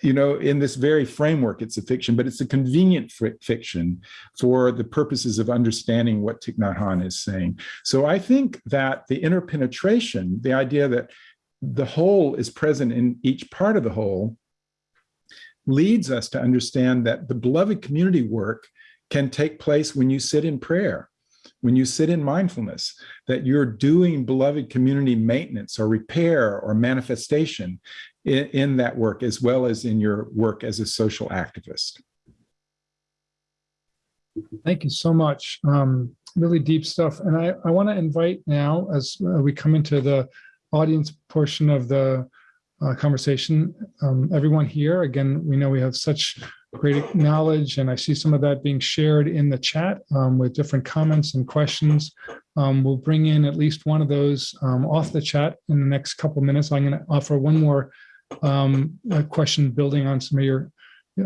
you know, in this very framework, it's a fiction, but it's a convenient fiction for the purposes of understanding what Thich Nhat Hanh is saying. So I think that the interpenetration, the idea that the whole is present in each part of the whole, leads us to understand that the beloved community work can take place when you sit in prayer, when you sit in mindfulness, that you're doing beloved community maintenance or repair or manifestation in, in that work, as well as in your work as a social activist. Thank you so much. Um, really deep stuff. And I, I want to invite now, as uh, we come into the audience portion of the uh, conversation, um, everyone here, again, we know we have such great knowledge and I see some of that being shared in the chat um, with different comments and questions. Um, we'll bring in at least one of those um, off the chat in the next couple minutes. I'm going to offer one more um, a question building on some of your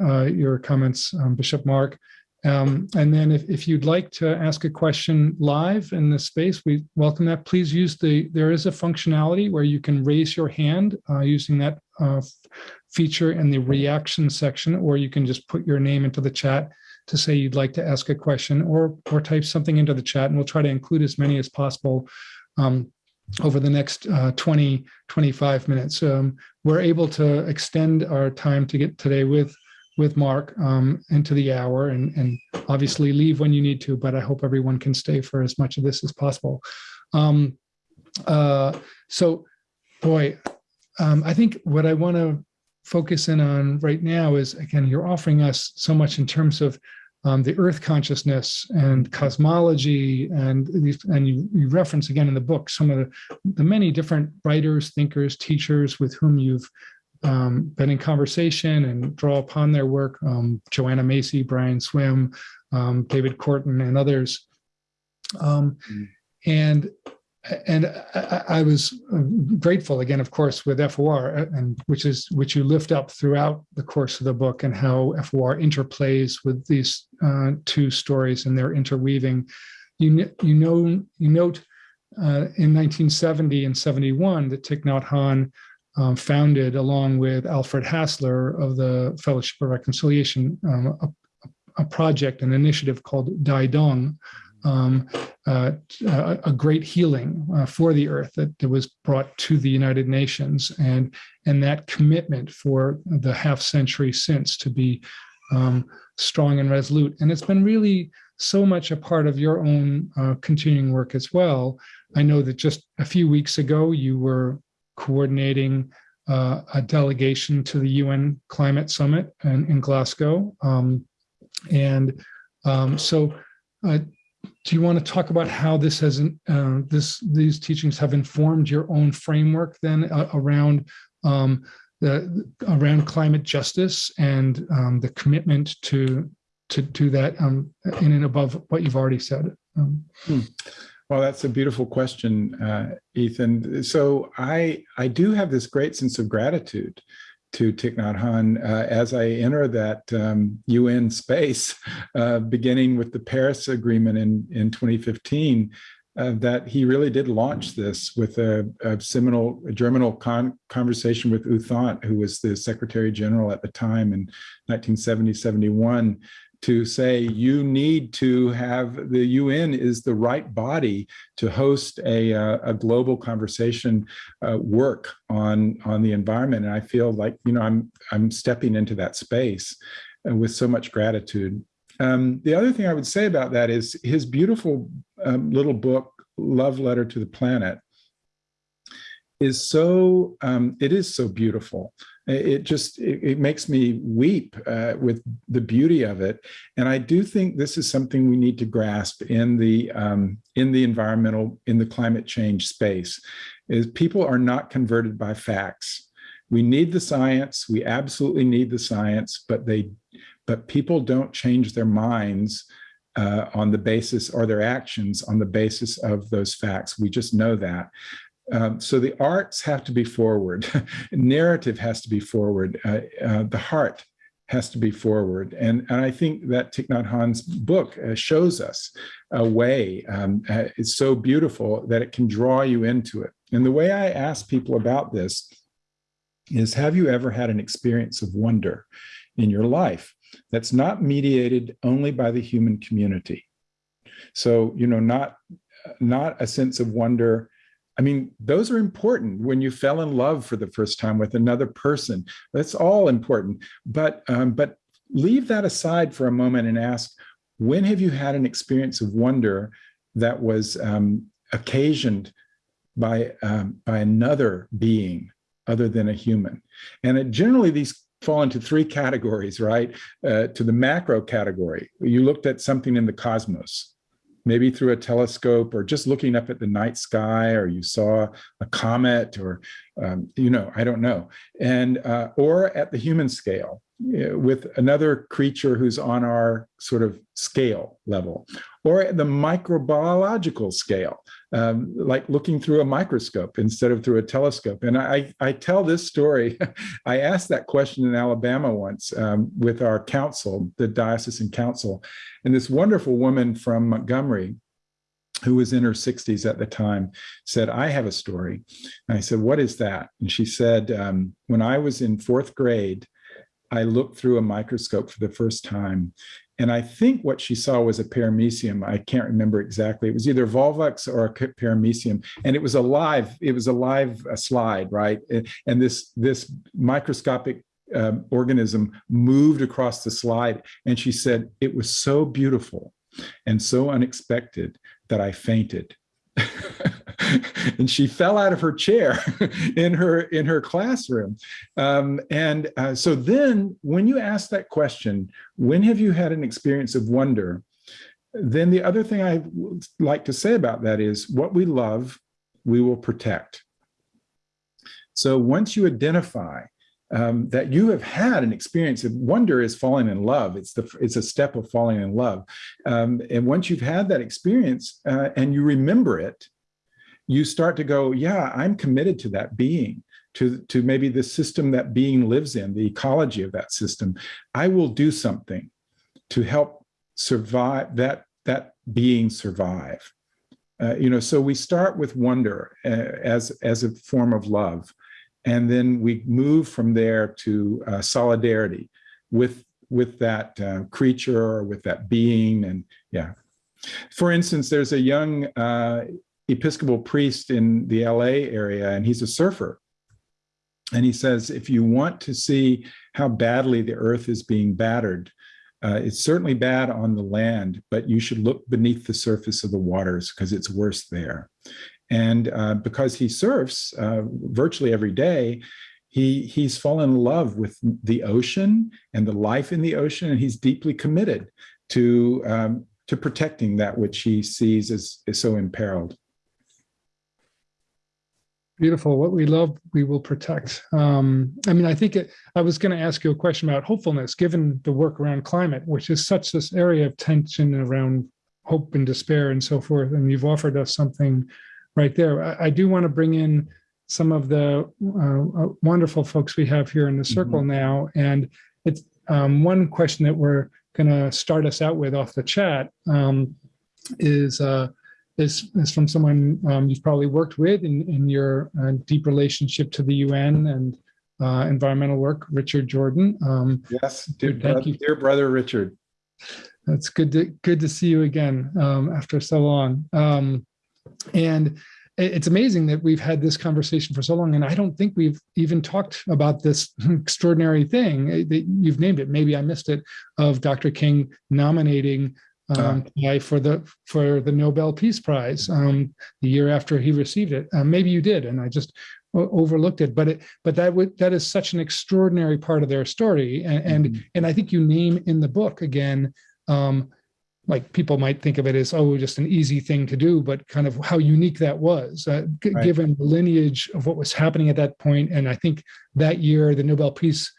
uh, your comments, um, Bishop Mark. Um, and then if, if you'd like to ask a question live in the space, we welcome that. Please use the, there is a functionality where you can raise your hand uh, using that uh, feature in the reaction section, or you can just put your name into the chat to say you'd like to ask a question or, or type something into the chat and we'll try to include as many as possible um, over the next uh, 20, 25 minutes. Um, we're able to extend our time to get today with with Mark um, into the hour and, and obviously leave when you need to, but I hope everyone can stay for as much of this as possible. Um, uh, so, boy, um, I think what I want to focus in on right now is, again, you're offering us so much in terms of um, the Earth consciousness and cosmology, and and you, you reference again in the book some of the, the many different writers, thinkers, teachers with whom you've um, been in conversation and draw upon their work. Um, Joanna Macy, Brian Swimme um, David Korten, and others. Um, Mm. And and I, I was grateful again, of course, with FOR, and which is which you lift up throughout the course of the book, and how FOR interplays with these uh, two stories and their interweaving. You you know you note uh, in 1970 and 71 that Thich Nhat Hanh um, founded, along with Alfred Hassler of the Fellowship of Reconciliation, um, a, a project, an initiative called Dai Dong, um, uh, a, a great healing uh, for the earth that, that was brought to the United Nations, and and that commitment for the half century since to be um, strong and resolute. And it's been really so much a part of your own uh, continuing work as well. I know that just a few weeks ago you were coordinating uh, a delegation to the UN Climate Summit in, in Glasgow, um, and um, so. Uh, do you want to talk about how this has uh, this these teachings have informed your own framework then uh, around um, the around climate justice and um, the commitment to to do that um, in and above what you've already said? Um, hmm. Well, that's a beautiful question, uh, Ethan. So I I do have this great sense of gratitude to Thich Nhat Hanh uh, as I enter that um, UN space, uh, beginning with the Paris Agreement in, in 2015, uh, that he really did launch this with a, a seminal a germinal con conversation with U Thant, who was the Secretary General at the time in 1970-71, to say you need to have the UN is the right body to host a, uh, a global conversation uh, work on on the environment and I feel like you know I'm I'm stepping into that space uh, with so much gratitude. Um, the other thing I would say about that is his beautiful um, little book Love Letter to the Planet is so um, it is so beautiful it just it, it makes me weep uh, with the beauty of it. And i do think this is something we need to grasp in the um, in the environmental in the climate change space is people are not converted by facts. We need the science. We absolutely need the science but they but people don't change their minds uh, on the basis or their actions on the basis of those facts. We just know that um, so the arts have to be forward, narrative has to be forward, uh, uh, the heart has to be forward. And, and I think that Thich Nhat Hanh's book uh, shows us a way. Um, uh, it's so beautiful that it can draw you into it. And the way I ask people about this is, have you ever had an experience of wonder in your life that's not mediated only by the human community? So, you know, not, not a sense of wonder I mean, those are important when you fell in love for the first time with another person. That's all important. But, um, but leave that aside for a moment and ask, when have you had an experience of wonder that was um, occasioned by, um, by another being other than a human? And it, generally these fall into three categories, right? Uh, to the macro category, you looked at something in the cosmos, maybe through a telescope or just looking up at the night sky or you saw a comet or um, you know i don't know and uh, or at the human scale with another creature who's on our sort of scale level or at the microbiological scale um, like looking through a microscope instead of through a telescope. And I, I tell this story, I asked that question in Alabama once um, with our council, the diocesan council, and this wonderful woman from Montgomery, who was in her 60s at the time, said, I have a story. And I said, what is that? And she said, um, when I was in fourth grade, I looked through a microscope for the first time and I think what she saw was a paramecium. I can't remember exactly. It was either Volvox or a paramecium. And it was a live, it was a live slide, right? And this, this microscopic um, organism moved across the slide. And she said, it was so beautiful and so unexpected that I fainted. and she fell out of her chair in her in her classroom. Um, and uh, so then when you ask that question, when have you had an experience of wonder? Then the other thing I like to say about that is what we love, we will protect. So once you identify um, that you have had an experience of wonder is falling in love. It's the it's a step of falling in love. Um, and once you've had that experience uh, and you remember it, you start to go, yeah, I'm committed to that being, to, to maybe the system that being lives in, the ecology of that system. I will do something to help survive that, that being survive. Uh, you know, so we start with wonder uh, as, as a form of love. And then we move from there to uh, solidarity with, with that uh, creature or with that being. And yeah. For instance, there's a young uh, Episcopal priest in the LA area, and he's a surfer. And he says, if you want to see how badly the earth is being battered, uh, it's certainly bad on the land, but you should look beneath the surface of the waters because it's worse there. And uh, because he surfs uh, virtually every day, he, he's fallen in love with the ocean and the life in the ocean, and he's deeply committed to, um, to protecting that which he sees as, as so imperiled. Beautiful. What we love, we will protect. Um, I mean, I think it, I was going to ask you a question about hopefulness, given the work around climate, which is such this area of tension around hope and despair and so forth. And you've offered us something right there. I, I do want to bring in some of the uh, uh wonderful folks we have here in the circle mm -hmm. now. And it's um, one question that we're going to start us out with off the chat um, is, uh, is, is from someone um, you've probably worked with in, in your uh, deep relationship to the UN and uh, environmental work, Richard Jordan. Um, yes, dear, thank you. dear brother Richard. That's good to good to see you again um, after so long. And it's amazing that we've had this conversation for so long, and I don't think we've even talked about this extraordinary thing eh, that you've named it. Maybe I missed it of Dr. King nominating um, uh, for the for the Nobel Peace Prize um, the year after he received it. Uh, maybe you did, and I just overlooked it. But it but that would that is such an extraordinary part of their story, and and, mm -hmm. and I think you name in the book again. Um, like people might think of it as oh just an easy thing to do but kind of how unique that was uh, right. given the lineage of what was happening at that point and i think that year the nobel peace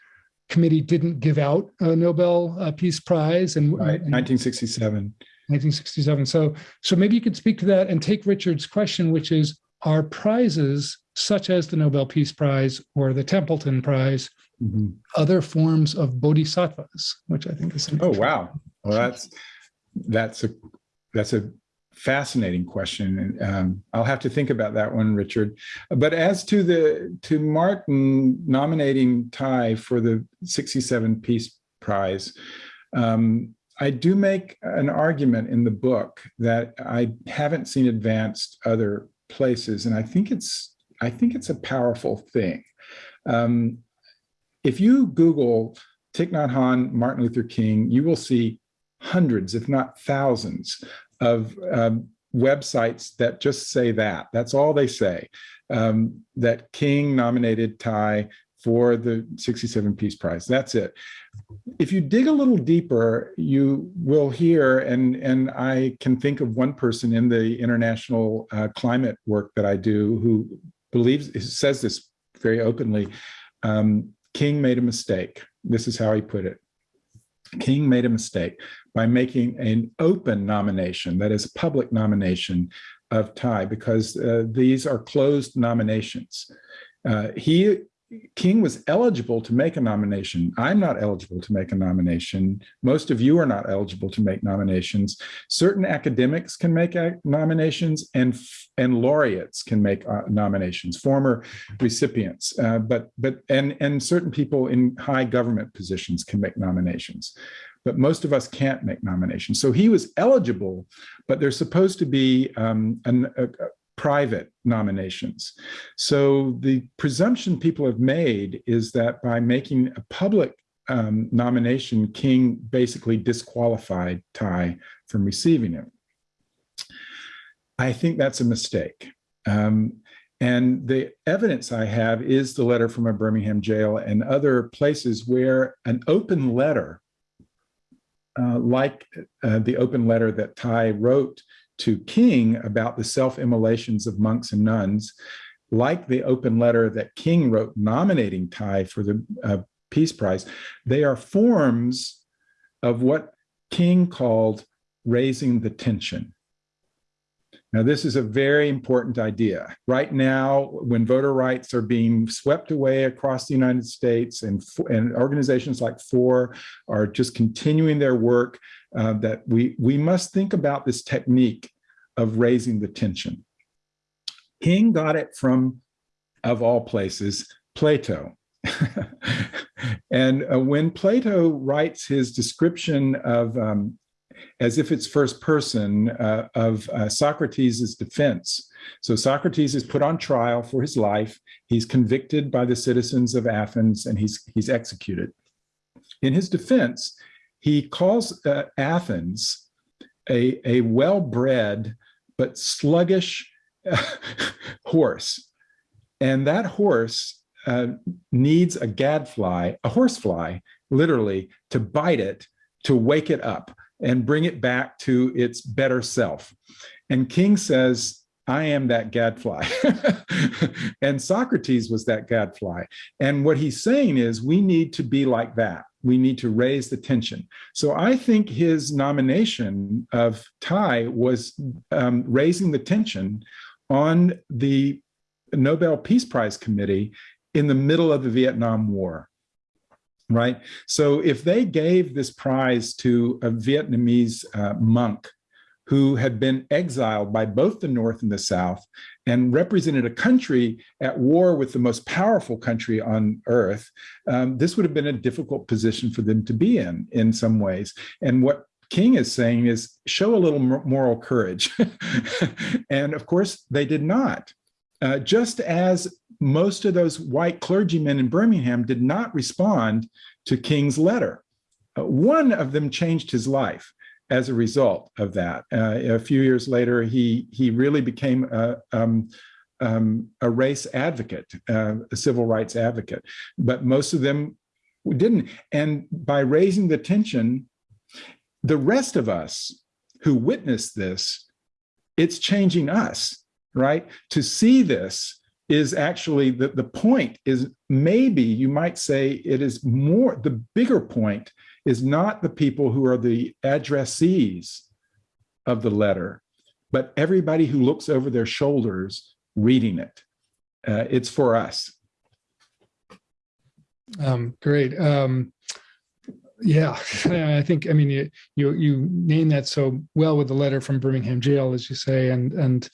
committee didn't give out a nobel uh, peace prize and, right. and 1967 1967 so so maybe you could speak to that and take richard's question which is are prizes such as the nobel peace prize or the templeton prize mm -hmm. other forms of bodhisattvas which i think is oh wow well that's that's a that's a fascinating question. And um, I'll have to think about that one, Richard. But as to the to Martin nominating Thay for the 67 Peace Prize, um, I do make an argument in the book that I haven't seen advanced other places. And I think it's I think it's a powerful thing. Um, if you Google Thich Nhat Hanh, Martin Luther King, you will see hundreds, if not thousands, of um, websites that just say that. That's all they say. Um, that King nominated Thay for the 67 Peace Prize. That's it. If you dig a little deeper, you will hear, and, and I can think of one person in the international uh, climate work that I do who believes, says this very openly, um, King made a mistake. This is how he put it. King made a mistake by making an open nomination, that is public nomination of Thay, because uh, these are closed nominations. Uh, he King was eligible to make a nomination. I'm not eligible to make a nomination. Most of you are not eligible to make nominations. Certain academics can make nominations and, and laureates can make uh, nominations, former recipients, uh, but, but and, and certain people in high government positions can make nominations but most of us can't make nominations. So he was eligible, but there's supposed to be um, an, a, private nominations. So the presumption people have made is that by making a public um, nomination, King basically disqualified Thay from receiving it. I think that's a mistake. Um, and the evidence I have is the letter from a Birmingham jail and other places where an open letter, uh, like uh, the open letter that Thay wrote to King about the self-immolations of monks and nuns, like the open letter that King wrote nominating Thay for the uh, Peace Prize, they are forms of what King called raising the tension. Now, this is a very important idea. Right now, when voter rights are being swept away across the United States and, and organizations like FOR are just continuing their work, uh, that we, we must think about this technique of raising the tension. King got it from, of all places, Plato. and uh, when Plato writes his description of um, as if it's first person uh, of uh, Socrates' defense. So Socrates is put on trial for his life. He's convicted by the citizens of Athens and he's, he's executed. In his defense, he calls uh, Athens a, a well-bred but sluggish horse. And that horse uh, needs a gadfly, a horsefly, literally, to bite it, to wake it up and bring it back to its better self. And King says, I am that gadfly. and Socrates was that gadfly. And what he's saying is we need to be like that. We need to raise the tension. So I think his nomination of Thay was um, raising the tension on the Nobel Peace Prize Committee in the middle of the Vietnam War right? So if they gave this prize to a Vietnamese uh, monk who had been exiled by both the North and the South and represented a country at war with the most powerful country on earth, um, this would have been a difficult position for them to be in, in some ways. And what King is saying is show a little moral courage. and of course, they did not. Uh, just as most of those white clergymen in Birmingham did not respond to King's letter. Uh, one of them changed his life as a result of that. Uh, a few years later, he, he really became a, um, um, a race advocate, uh, a civil rights advocate, but most of them didn't. And by raising the tension, the rest of us who witnessed this, it's changing us right? To see this is actually the, the point is maybe you might say it is more, the bigger point is not the people who are the addressees of the letter, but everybody who looks over their shoulders reading it. Uh, it's for us. Um, great. Um, yeah, I think, I mean, you, you, you name that so well with the letter from Birmingham jail, as you say, and, and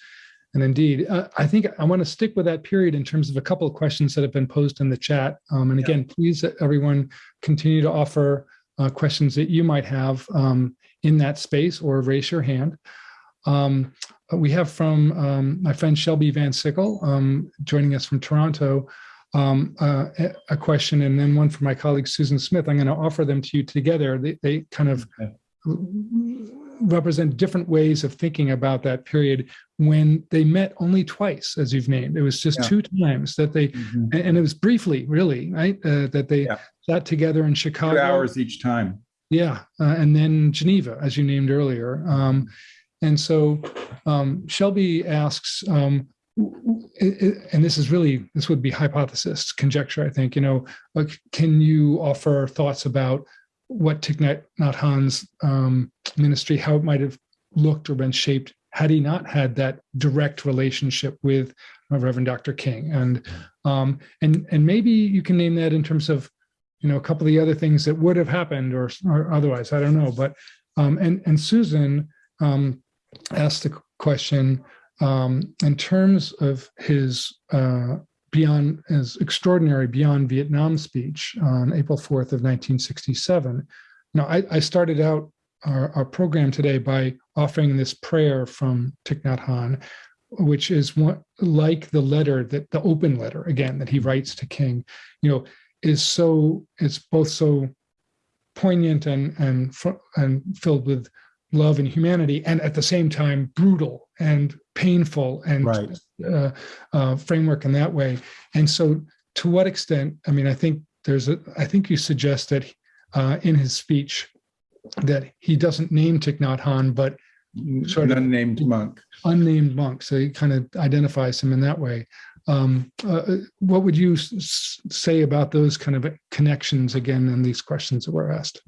and indeed, uh, I think I want to stick with that period in terms of a couple of questions that have been posed in the chat. Um, and again, yeah. please, uh, everyone, continue to offer uh, questions that you might have um, in that space or raise your hand. Um, we have from um, my friend Shelby Van Sickle um, joining us from Toronto, um, uh, a question, and then one from my colleague Susan Smith. I'm going to offer them to you together. They, they kind of okay represent different ways of thinking about that period when they met only twice, as you've named. It was just yeah. two times that they, mm -hmm. and it was briefly, really, right, uh, that they yeah. sat together in Chicago. Two hours each time. Yeah, uh, and then Geneva, as you named earlier. Um, and so um, Shelby asks, um, and this is really, this would be hypothesis, conjecture, I think, you know, can you offer thoughts about what Thich Nhat Hanh's um, ministry, how it might have looked or been shaped had he not had that direct relationship with Reverend Dr. King. And um, and and maybe you can name that in terms of you know a couple of the other things that would have happened or, or otherwise. I don't know. But um, and and Susan um, asked the question um, in terms of his uh, beyond his extraordinary beyond Vietnam speech on April 4th of 1967. Now, I, I started out our, our, program today by offering this prayer from Thich Nhat Hanh, which is one, like the letter that the open letter again that he writes to King, you know, is so it's both so poignant and and and filled with love and humanity, and at the same time brutal and painful and Right. uh, uh, framework in that way. And so, to what extent? I mean, I think there's a. I think you suggest that uh, in his speech that he doesn't name Thich Nhat Hanh, but Sort An of- unnamed monk. unnamed monk. So he kind of identifies him in that way. Um, uh, what would you say about those kind of connections again and these questions that were asked?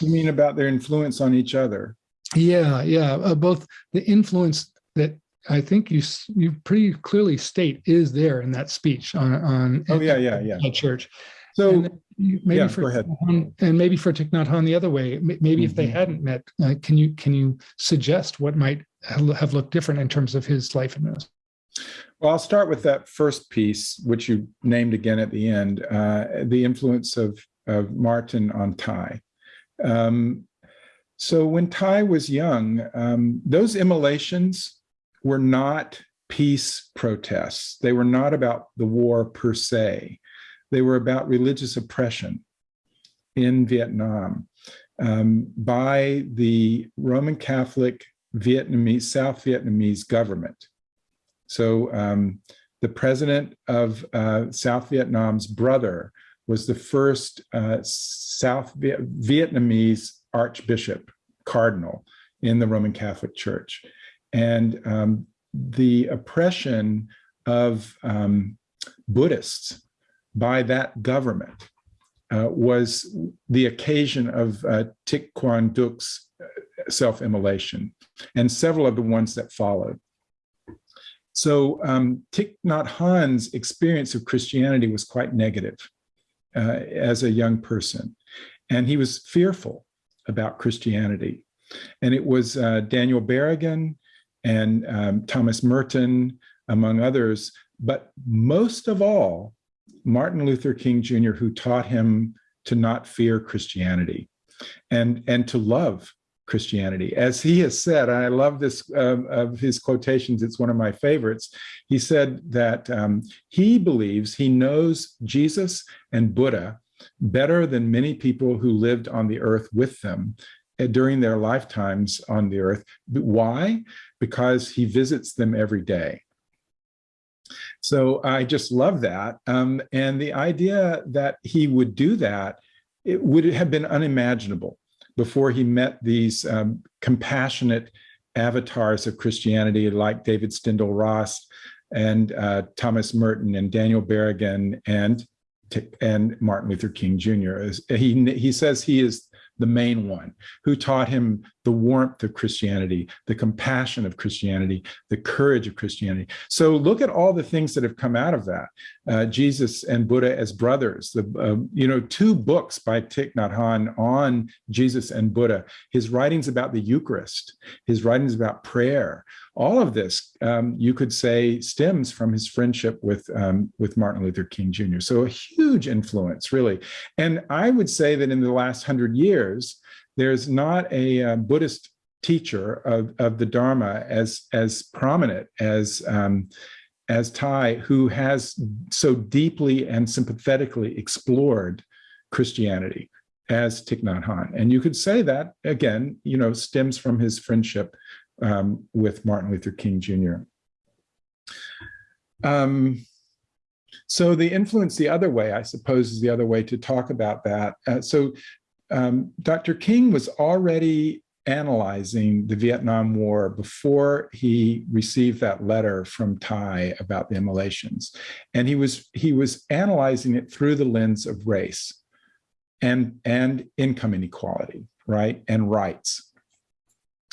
You mean about their influence on each other? Yeah, yeah. Uh, both the influence that I think you you pretty clearly state is there in that speech on on Oh, yeah, yeah, yeah. church. So, you- maybe yeah, for go ahead. Hanh- and maybe for Thich Nhat Hanh the other way. Maybe if they Mhm. hadn't met, uh, can you can you suggest what might have looked different in terms of his life and this? well, I'll start with that first piece, which you named again at the end, uh, the influence of, of Martin on Thay. Um, so when Thay was young, um, those immolations were not peace protests. They were not about the war per se. They were about religious oppression in Vietnam um, by the Roman Catholic Vietnamese, South Vietnamese government. So um, the president of uh, South Vietnam's brother was the first uh, South Viet- Vietnamese archbishop, cardinal in the Roman Catholic Church. And um, the oppression of um, Buddhists by that government uh, was the occasion of uh, Thich Quang Duc's uh, self-immolation and several of the ones that followed. So um, Thich Nhat Hanh's experience of Christianity was quite negative uh, as a young person. And he was fearful about Christianity. And it was uh, Daniel Berrigan and um, Thomas Merton, among others, but most of all, Martin Luther King Jr., who taught him to not fear Christianity and, and to love Christianity. As he has said, I love this um, of his quotations, it's one of my favorites. He said that um, he believes he knows Jesus and Buddha better than many people who lived on the earth with them uh, during their lifetimes on the earth. Why? Because he visits them every day. So I just love that. Um, and the idea that he would do that, it would have been unimaginable before he met these um, compassionate avatars of Christianity like David Steindl-Rast and uh, Thomas Merton and Daniel Berrigan and and Martin Luther King Jr. He, he says he is the main one who taught him the warmth of Christianity, the compassion of Christianity, the courage of Christianity. So look at all the things that have come out of that. Uh, Jesus and Buddha as brothers, the uh, you know two books by Thich Nhat Hanh on Jesus and Buddha, his writings about the Eucharist, his writings about prayer, all of this um, you could say stems from his friendship with um, with Martin Luther King Jr. So a huge influence, really. And I would say that in the last hundred years, there's not a uh, Buddhist teacher of, of the Dharma as as prominent as um, as Thay, who has so deeply and sympathetically explored Christianity as Thich Nhat Hanh. And you could say that again, you know, stems from his friendship um, with Martin Luther King Jr. Um, so the influence the other way, I suppose, is the other way to talk about that. Uh, so um, Dr. King was already analyzing the Vietnam War before he received that letter from Thay about the immolations. And he was, he was analyzing it through the lens of race and, and income inequality, right? And rights.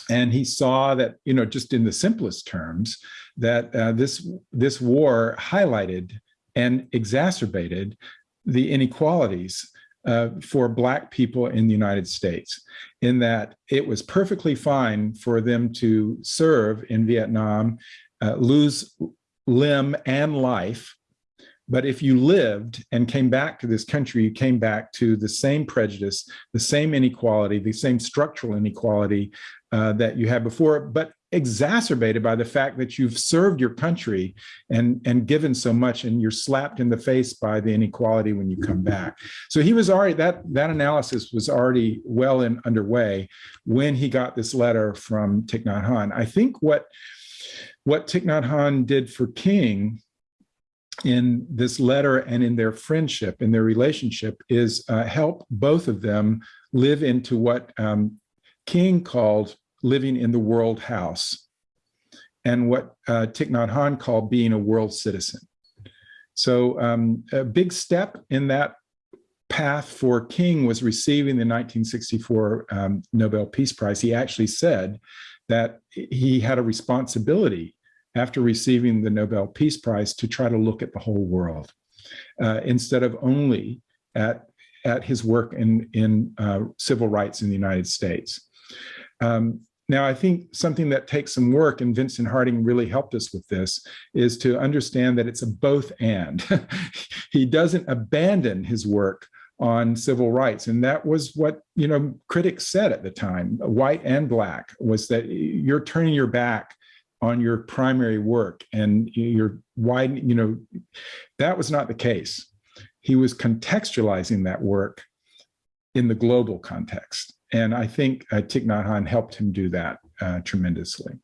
And he saw that, you know, just in the simplest terms, that uh, this, this war highlighted and exacerbated the inequalities uh, for Black people in the United States, in that it was perfectly fine for them to serve in Vietnam, uh, lose limb and life. But if you lived and came back to this country, you came back to the same prejudice, the same inequality, the same structural inequality uh, that you had before, but exacerbated by the fact that you've served your country and, and given so much and you're slapped in the face by the inequality when you come back. So he was already, that, that analysis was already well and underway when he got this letter from Thich Nhat Hanh. I think what, what Thich Nhat Hanh did for King in this letter and in their friendship, in their relationship, is uh, help both of them live into what um, King called living in the world house and what uh, Thich Nhat Hanh called being a world citizen. So um, a big step in that path for King was receiving the 1964 um, Nobel Peace Prize. He actually said that he had a responsibility after receiving the Nobel Peace Prize to try to look at the whole world uh, instead of only at, at his work in, in uh, civil rights in the United States. Um, now, I think something that takes some work, and Vincent Harding really helped us with this, is to understand that it's a both and. he doesn't abandon his work on civil rights. And that was what, you know, critics said at the time, white and black, was that you're turning your back on your primary work and you're wide, you know, that was not the case. He was contextualizing that work in the global context. And I think uh, Thich Nhat Hanh helped him do that uh, tremendously.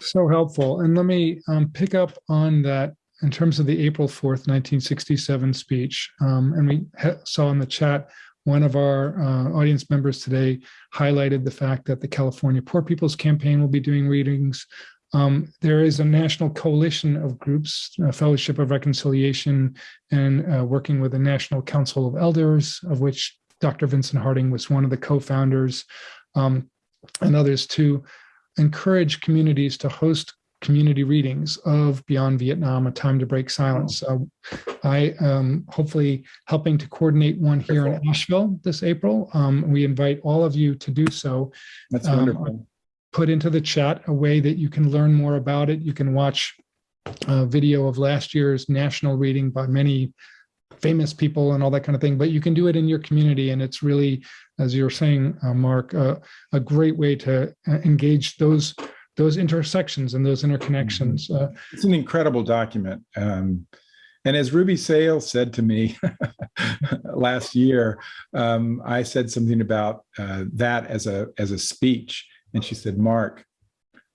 So helpful. And let me um, pick up on that in terms of the April 4th, 1967 speech. Um, and we saw in the chat, one of our uh, audience members today highlighted the fact that the California Poor People's Campaign will be doing readings. Um, there is a national coalition of groups, Fellowship of Reconciliation, and uh, working with the National Council of Elders, of which Dr. Vincent Harding was one of the co-founders, um, and others to encourage communities to host community readings of Beyond Vietnam, A Time to Break Silence. So I am hopefully helping to coordinate one here in Asheville this April. Um, we invite all of you to do so. That's Um, wonderful. Put into the chat a way that you can learn more about it. You can watch a video of last year's national reading by many famous people and all that kind of thing, but you can do it in your community. And it's really, as you're saying, uh, Mark, uh, a great way to uh, engage those those intersections and those interconnections. Uh, It's an incredible document. Um, and as Ruby Sales said to me last year, um, I said something about uh, that as a as a speech, and she said, "Mark,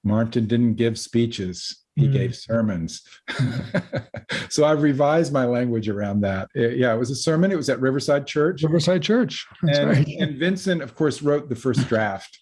Martin didn't give speeches; he Mm. gave sermons." so I've revised my language around that. Uh, yeah, it was a sermon. It was at Riverside Church, Riverside Church. And, right. and Vincent, of course, wrote the first draft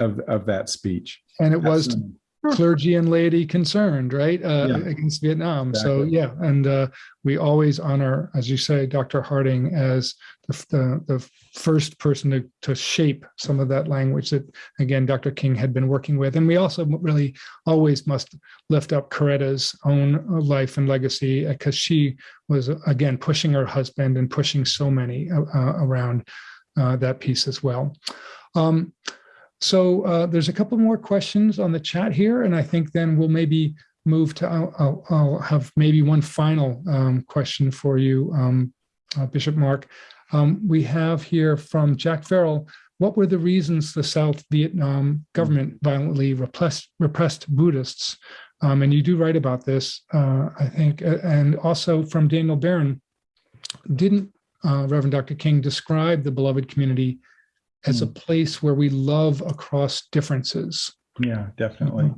of of that speech. And it was Absolutely. Clergy and laity concerned, right, uh, Yeah. against Vietnam. So yeah, and uh, we always honor, as you say, Dr. Harding as the, the, the first person to, to shape some of that language that, again, Dr. King had been working with. And we also really always must lift up Coretta's own life and legacy because she was, again, pushing her husband and pushing so many uh, uh, around uh, that piece as well. Um, so uh, there's a couple more questions on the chat here, and I think then we'll maybe move to, I'll, I'll, I'll have maybe one final um, question for you, um, uh, Bishop Mark. Um, we have here from Jack Farrell, what were the reasons the South Vietnam government violently repressed, repressed Buddhists? Um, and you do write about this, uh, I think, and also from Daniel Barron, didn't uh, Reverend Dr. King describe the beloved community as a place where we love across differences. Yeah, definitely.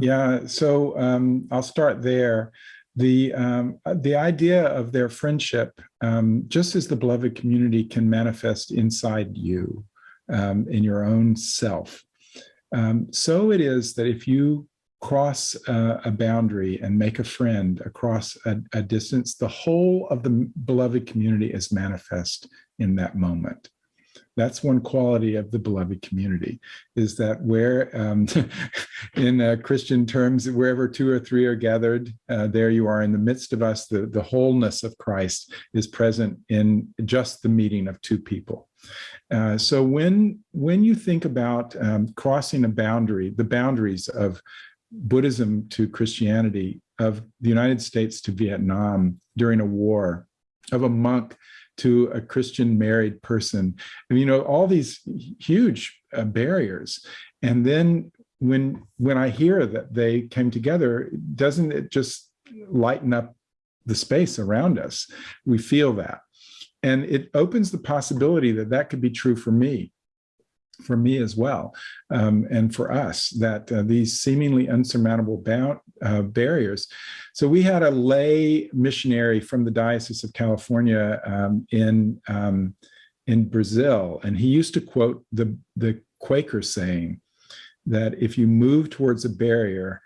Yeah, so um, I'll start there. The um, the idea of their friendship, um, just as the beloved community can manifest inside you, um, in your own self, um, so it is that if you cross uh, a boundary and make a friend across a, a distance, the whole of the beloved community is manifest in that moment that's one quality of the beloved community is that where um, in uh, christian terms wherever two or three are gathered uh, there you are in the midst of us. The, the wholeness of christ is present in just the meeting of two people. Uh, so when when you think about um, crossing a boundary the boundaries of buddhism to christianity of the united states to vietnam during a war of a monk to a Christian married person. And, you know, all these huge uh, barriers. And then when when I hear that they came together, doesn't it just lighten up the space around us? We feel that. And it opens the possibility that that could be true for me, for me as well, um, and for us, that uh, these seemingly unsurmountable bound, uh, barriers. So we had a lay missionary from the Diocese of California um, in, um, in Brazil, and he used to quote the, the Quaker saying that if you move towards a barrier,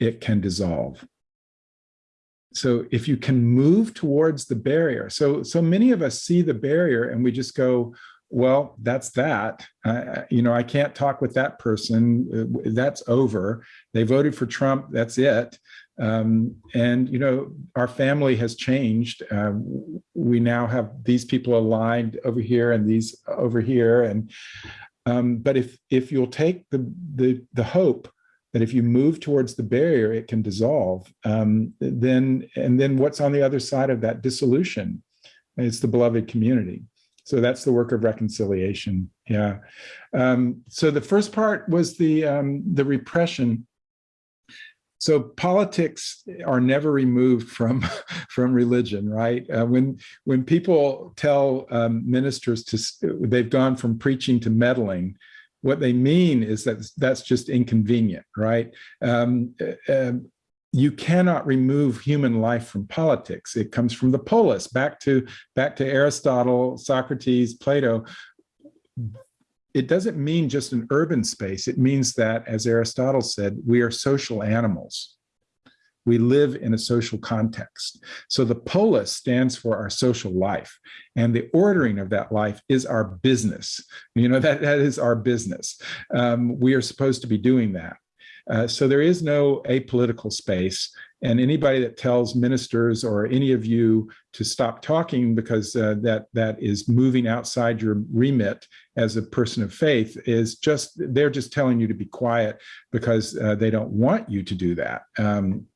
it can dissolve so if you can move towards the barrier so so many of us see the barrier and we just go well that's that uh, you know i can't talk with that person uh, that's over they voted for trump that's it um, and you know our family has changed uh, we now have these people aligned over here and these over here and um, but if if you'll take the the the hope that if you move towards the barrier, it can dissolve. Um, then, and then what's on the other side of that dissolution? It's the beloved community. So that's the work of reconciliation. Yeah. Um, so the first part was the um, the repression. So politics are never removed from from religion, right? Uh, when when people tell um, ministers to they've gone from preaching to meddling, what they mean is that that's just inconvenient, right? Um, uh, you cannot remove human life from politics. It comes from the polis, back to, back to Aristotle, Socrates, Plato. It doesn't mean just an urban space. It means that, as Aristotle said, we are social animals. We live in a social context. So the polis stands for our social life and the ordering of that life is our business. You know, that, that is our business. Um, we are supposed to be doing that. Uh, so there is no apolitical space. And anybody that tells ministers or any of you to stop talking because uh, that that is moving outside your remit as a person of faith is just they're just telling you to be quiet because uh, they don't want you to do that. Um,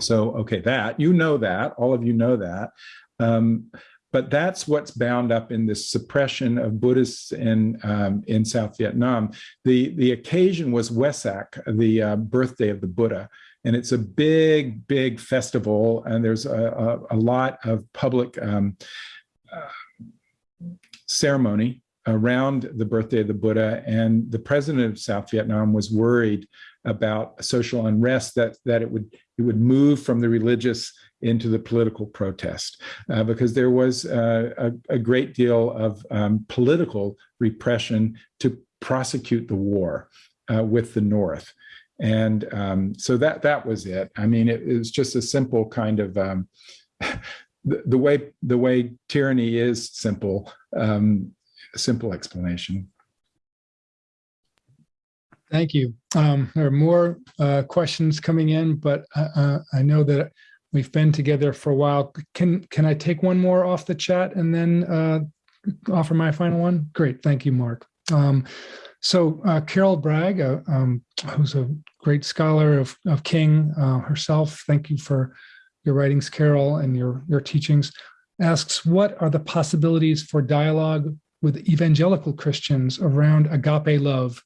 so, okay, that, you know that, all of you know that. Um, but that's what's bound up in this suppression of Buddhists in um, in South Vietnam. The the occasion was Wesak, the uh, birthday of the Buddha, and it's a big big festival, and there's a, a, a lot of public um, uh, ceremony around the birthday of the Buddha. And the president of South Vietnam was worried about social unrest that that it would it would move from the religious into the political protest uh, because there was uh, a, a, great deal of um, political repression to prosecute the war uh, with the North. And um, so that that was it. I mean, it, it was just a simple kind of um, the, the, way the way tyranny is simple, um, simple explanation. Thank you. Um, there are more uh, questions coming in, but uh, uh, I know that we've been together for a while. Can can I take one more off the chat and then uh, offer my final one? Great. Thank you, Mark. Um, so uh, Carol Bragg, uh, um, who's a great scholar of, of King herself, thank you for your writings, Carol, and your, your teachings, asks, what are the possibilities for dialogue with evangelical Christians around agape love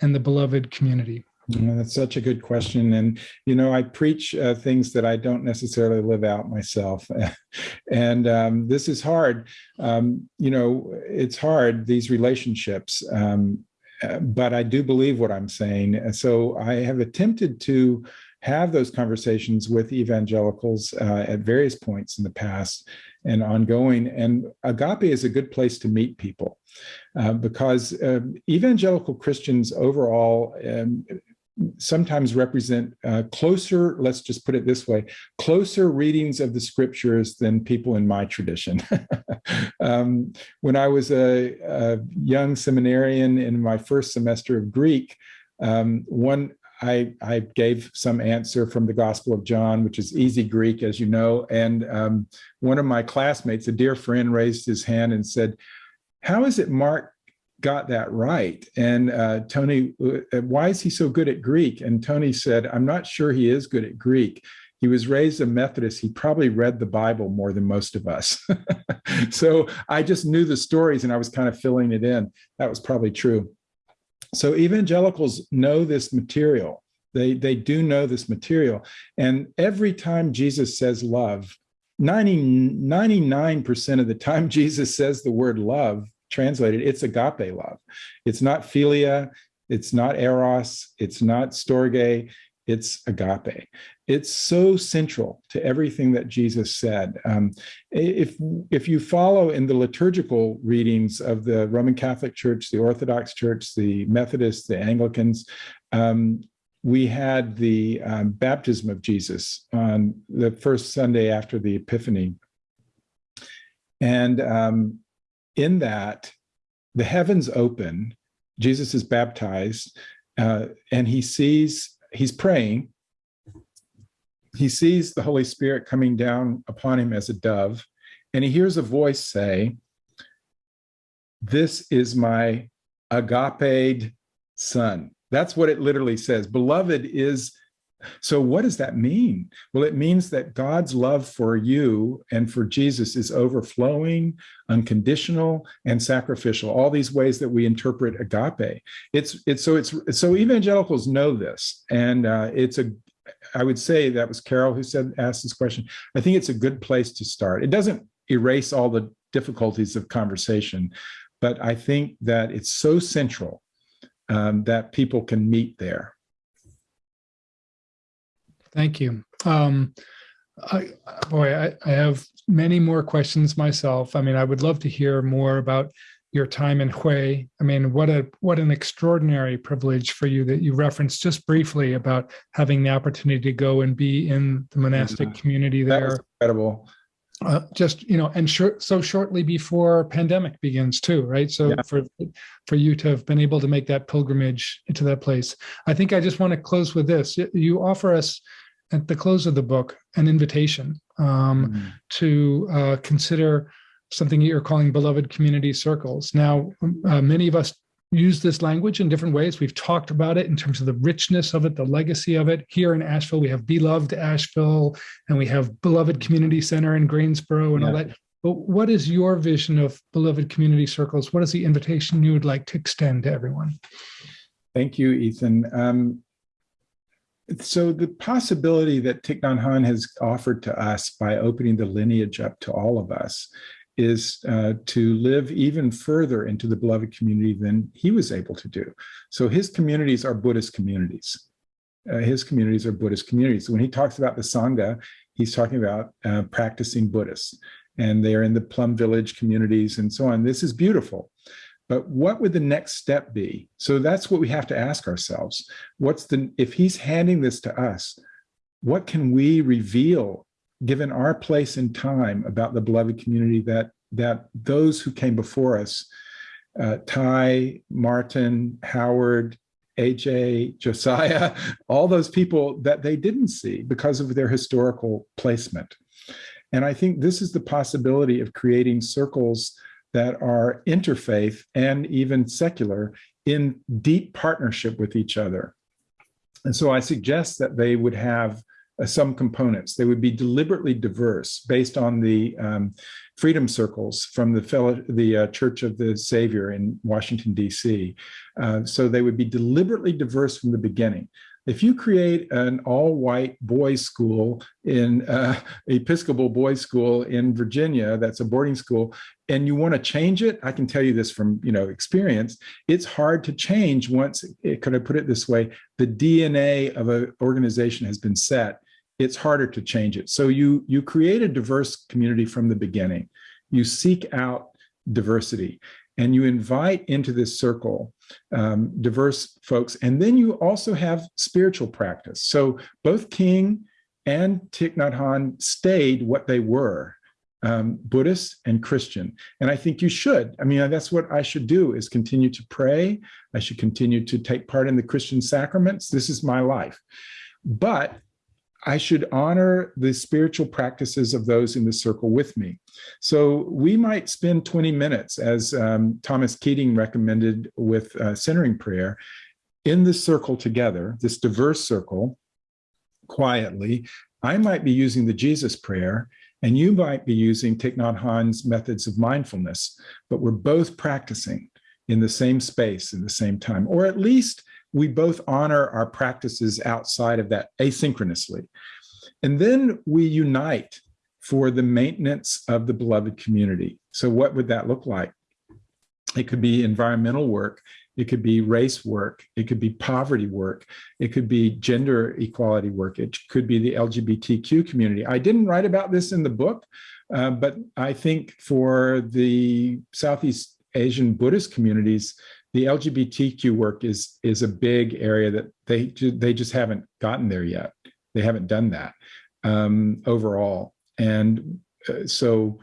and the beloved community? That's such a good question. And, you know, I preach uh, things that I don't necessarily live out myself. and um, this is hard. Um, you know, it's hard, these relationships. Um, uh, but I do believe what I'm saying. So I have attempted to have those conversations with evangelicals uh, at various points in the past and ongoing. And agape is a good place to meet people uh, because um, evangelical Christians overall um, sometimes represent uh, closer, let's just put it this way, closer readings of the scriptures than people in my tradition. um, when I was a, a, young seminarian in my first semester of Greek, um, one I, I, gave some answer from the Gospel of John, which is easy Greek, as you know. And um, one of my classmates, a dear friend, raised his hand and said, how is it Mark got that right? And uh, Tony, uh, why is he so good at Greek? And Tony said, I'm not sure he is good at Greek. He was raised a Methodist. He probably read the Bible more than most of us. so I just knew the stories and I was kind of filling it in. That was probably true. So evangelicals know this material. They, they do know this material. And every time Jesus says love, 90, 99% of the time Jesus says the word love, translated, it's agape love. It's not philia, it's not eros, it's not storge, it's agape. It's so central to everything that Jesus said. Um, if, if you follow in the liturgical readings of the Roman Catholic Church, the Orthodox Church, the Methodists, the Anglicans, um, we had the um, baptism of Jesus on the first Sunday after the Epiphany. And um, in that, the heavens open, Jesus is baptized, uh, and he sees, he's praying, he sees the Holy Spirit coming down upon him as a dove, and he hears a voice say, this is my agape son. That's what it literally says. Beloved is, so what does that mean? Well, it means that God's love for you and for Jesus is overflowing, unconditional, and sacrificial. All these ways that we interpret agape. It's it's so it's so evangelicals know this, and uh, it's a. I would say that was Carol who said asked this question. I think it's a good place to start. It doesn't erase all the difficulties of conversation, but I think that it's so central um, that people can meet there. Thank you. Um, I, boy, I, I, have many more questions myself. I mean, I would love to hear more about your time in Hue. I mean, what a what an extraordinary privilege for you that you referenced just briefly about having the opportunity to go and be in the monastic yeah. community there. incredible uh, just you know and short, so shortly before pandemic begins too right so yeah. for for you to have been able to make that pilgrimage into that place i think i just want to close with this you offer us at the close of the book an invitation um, mm. to uh, consider something you're calling beloved community circles now uh, many of us use this language in different ways. We've talked about it in terms of the richness of it, the legacy of it. Here in Asheville, we have Beloved Asheville, and we have Beloved Community Center in Greensboro and yeah. all that. But what is your vision of beloved community circles? What is the invitation you would like to extend to everyone? Thank you, Ethan. Um, so the possibility that Thich Nhat Hanh has offered to us by opening the lineage up to all of us is uh, to live even further into the beloved community than he was able to do. So his communities are Buddhist communities. Uh, his communities are Buddhist communities. When he talks about the Sangha, he's talking about uh, practicing Buddhists and they're in the Plum Village communities and so on. This is beautiful. But what would the next step be? So that's what we have to ask ourselves. What's the, if he's handing this to us, what can we reveal given our place in time about the beloved community that that those who came before us, uh, Thay, Martin, Howard, AJ, Josiah, all those people that they didn't see because of their historical placement. And I think this is the possibility of creating circles that are interfaith and even secular in deep partnership with each other. And so I suggest that they would have uh, some components. They would be deliberately diverse based on the um, freedom circles from the, fellow, the uh, Church of the Savior in Washington, D.C. Uh, so they would be deliberately diverse from the beginning. If you create an all-white boys' school in uh, Episcopal boys' school in Virginia, that's a boarding school, and you want to change it, I can tell you this from you know experience. It's hard to change once. It, could I put it this way? The DNA of an organization has been set it's harder to change it. So you, you create a diverse community from the beginning. You seek out diversity and you invite into this circle um, diverse folks. And then you also have spiritual practice. So both King and Thich Nhat Hanh stayed what they were, um, Buddhist and Christian. And I think you should. I mean, that's what I should do is continue to pray. I should continue to take part in the Christian sacraments. This is my life. But I should honor the spiritual practices of those in the circle with me. So we might spend 20 minutes, as um, Thomas Keating recommended with uh, centering prayer, in the circle together, this diverse circle, quietly. I might be using the Jesus prayer, and you might be using Thich Nhat Hanh's methods of mindfulness, but we're both practicing. in the same space in the same time, or at least we both honor our practices outside of that asynchronously. And then we unite for the maintenance of the beloved community. So what would that look like? It could be environmental work. It could be race work. It could be poverty work. It could be gender equality work. It could be the LGBTQ community. I didn't write about this in the book, uh, but I think for the Southeast Asian Buddhist communities, the LGBTQ work is, is a big area that they, they just haven't gotten there yet. They haven't done that um, overall. And uh, so,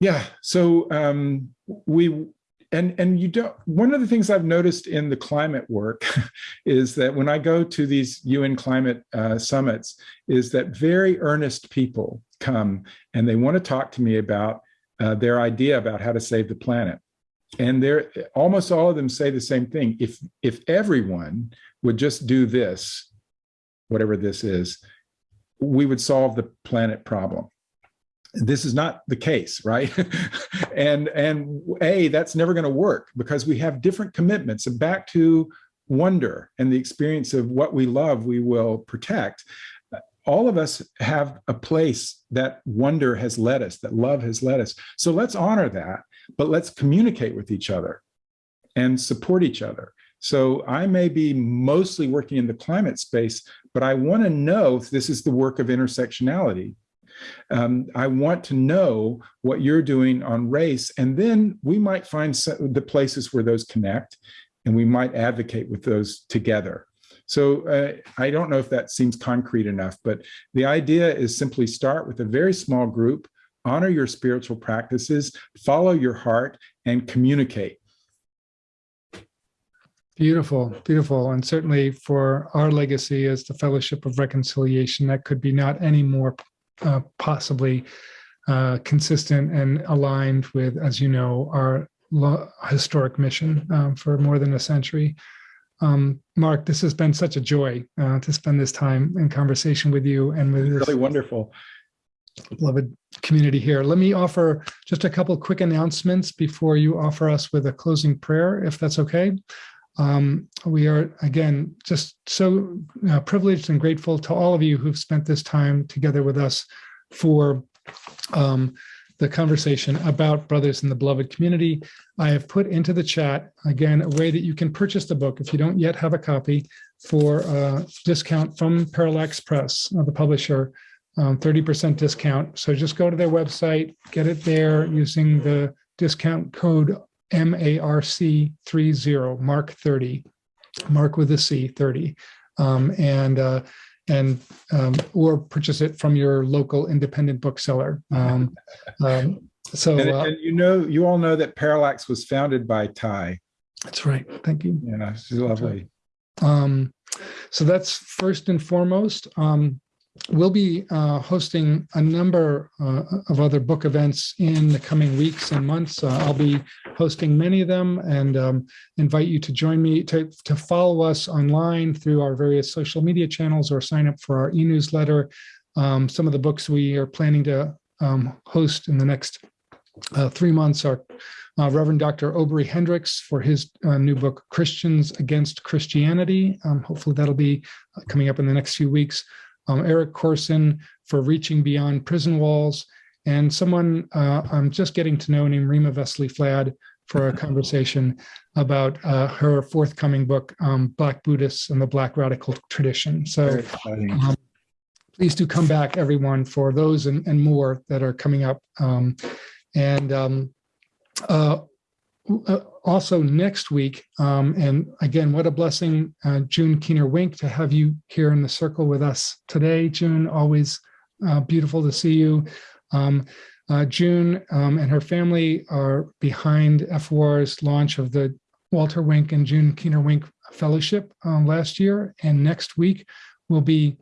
yeah, so um, we, and and you don't one of the things i've noticed in the climate work is that when i go to these un climate uh, summits is that very earnest people come and they want to talk to me about uh, their idea about how to save the planet and they're almost all of them say the same thing. If if everyone would just do this whatever this is we would solve the planet problem. This is not the case right? And and a that's never going to work because we have different commitments. And back to wonder and the experience of what we love we will protect. All of us have a place that wonder has led us that love has led us. So let's honor that but let's communicate with each other and support each other so I may be mostly working in the climate space, but I want to know if this is the work of intersectionality um, I want to know what you're doing on race, and then we might find the places where those connect, and we might advocate with those together. So uh, I don't know if that seems concrete enough, but the idea is simply start with a very small group, honor your spiritual practices, follow your heart, and communicate. Beautiful, beautiful. And certainly for our legacy as the Fellowship of Reconciliation, that could be not any more uh, possibly uh, consistent and aligned with, as you know, our historic mission um, for more than a century. Um, Mark, this has been such a joy uh, to spend this time in conversation with you and with this really wonderful beloved community here. Let me offer just a couple quick announcements before you offer us with a closing prayer, if that's okay. Um, we are, again, just so uh, privileged and grateful to all of you who've spent this time together with us for um, the conversation about Brothers in the Beloved Community. I have put into the chat, again, a way that you can purchase the book if you don't yet have a copy for a discount from Parallax Press, uh, the publisher, 30% um, discount. So just go to their website, get it there using the discount code M-A-R-C 30, Mark 30, Mark with a C 30. Um, and uh, and um, or purchase it from your local independent bookseller. Um, um, so and, uh, and, you know, you all know that Parallax was founded by Thay. That's right. Thank you. Yeah, she's lovely. Um, so that's first and foremost. Um, we'll be uh, hosting a number uh, of other book events in the coming weeks and months. Uh, I'll be hosting many of them and um, invite you to join me to, to follow us online through our various social media channels or sign up for our e-newsletter. Um, some of the books we are planning to um, host in the next uh, three months are uh, Reverend Dr. Obery Hendricks for his uh, new book, Christians Against Christianity. Um, hopefully that'll be coming up in the next few weeks um, Eric Corson for Reaching Beyond Prison Walls, and someone uh, I'm just getting to know named Rima Vesely Flad for a conversation about uh, her forthcoming book, um, Black Buddhists and the Black Radical Tradition. So um, please do come back, everyone, for those and, and more that are coming up. Um, and um, uh, uh, also next week, um, and again, what a blessing, uh, June Keener Wink, to have you here in the circle with us today. June, always uh, beautiful to see you. Um, uh, June um, and her family are behind FOR's launch of the Walter Wink and June Keener Wink Fellowship um, last year, and next week we'll be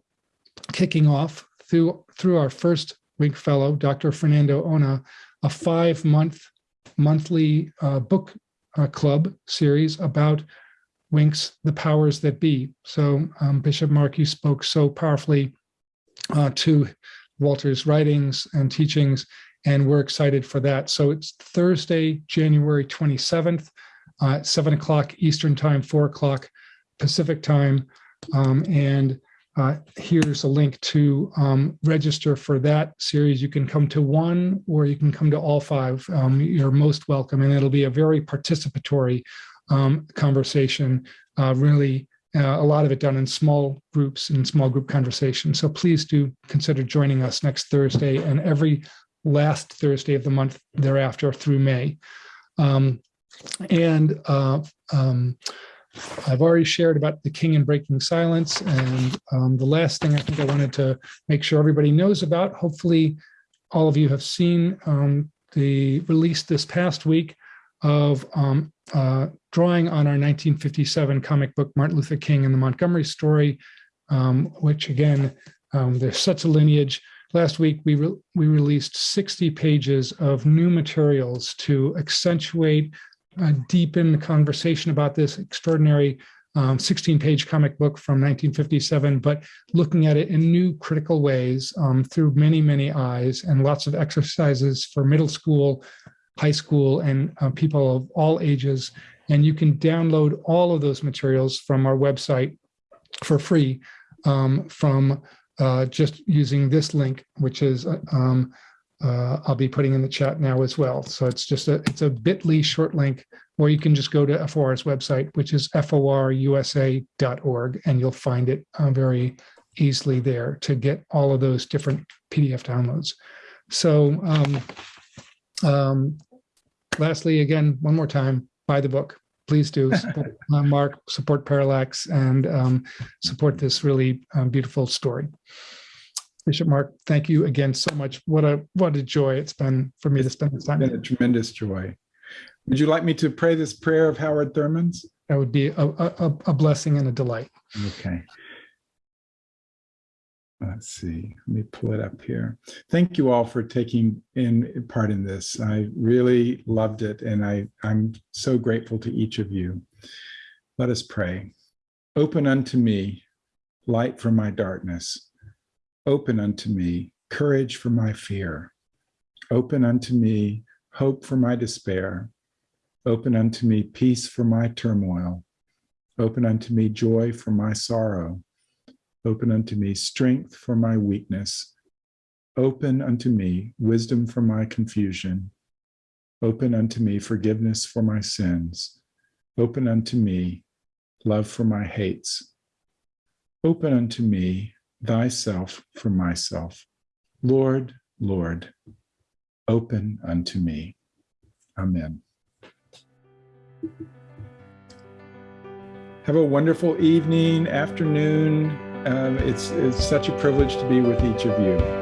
kicking off through through our first Wink Fellow, Dr. Fernando Ona, a five-month monthly uh, book uh, club series about Winks, the powers that be. So um, Bishop Mark, you spoke so powerfully uh, to Walter's writings and teachings, and we're excited for that. So it's Thursday, January 27th uh, seven o'clock Eastern time, four o'clock Pacific time. Um, and uh, here's a link to um, register for that series. You can come to one or you can come to all five. Um, you're most welcome. And it'll be a very participatory um, conversation, uh, really uh, a lot of it done in small groups and small group conversations. So please do consider joining us next Thursday and every last Thursday of the month thereafter through May. Um, and uh, um, I've already shared about the king and breaking silence. And um, the last thing I think I wanted to make sure everybody knows about, hopefully all of you have seen um, the release this past week of um, uh, drawing on our 1957 comic book, Martin Luther King and the Montgomery story, um, which again, um, there's such a lineage. Last week, we, re we released 60 pages of new materials to accentuate, uh, deepen the conversation about this extraordinary 16-page um, comic book from 1957, but looking at it in new critical ways um, through many, many eyes and lots of exercises for middle school, high school, and uh, people of all ages. And you can download all of those materials from our website for free um, from uh, just using this link, which is uh, um, uh, I'll be putting in the chat now as well. So it's just a it's a bit.ly short link, or you can just go to FOR's website, which is forusa.org, and you'll find it uh, very easily there to get all of those different PDF downloads. So um, um, lastly, again, one more time, buy the book. Please do support uh, Mark, support Parallax, and um, support this really um, beautiful story. Bishop Mark, thank you again so much. What a what a joy it's been for me to spend this time. It's been a tremendous joy. Would you like me to pray this prayer of Howard Thurman's? That would be a, a, a blessing and a delight. Okay. Let's see, let me pull it up here. Thank you all for taking in part in this. I really loved it and I, I'm so grateful to each of you. Let us pray. Open unto me light from my darkness. Open unto me courage for my fear. Open unto me hope for my despair. Open unto me peace for my turmoil. Open unto me joy for my sorrow. Open unto me strength for my weakness. Open unto me wisdom for my confusion. Open unto me forgiveness for my sins. Open unto me love for my hates. Open unto me thyself for myself. Lord, Lord, open unto me. Amen. Have a wonderful evening, afternoon, um, it's, it's such a privilege to be with each of you.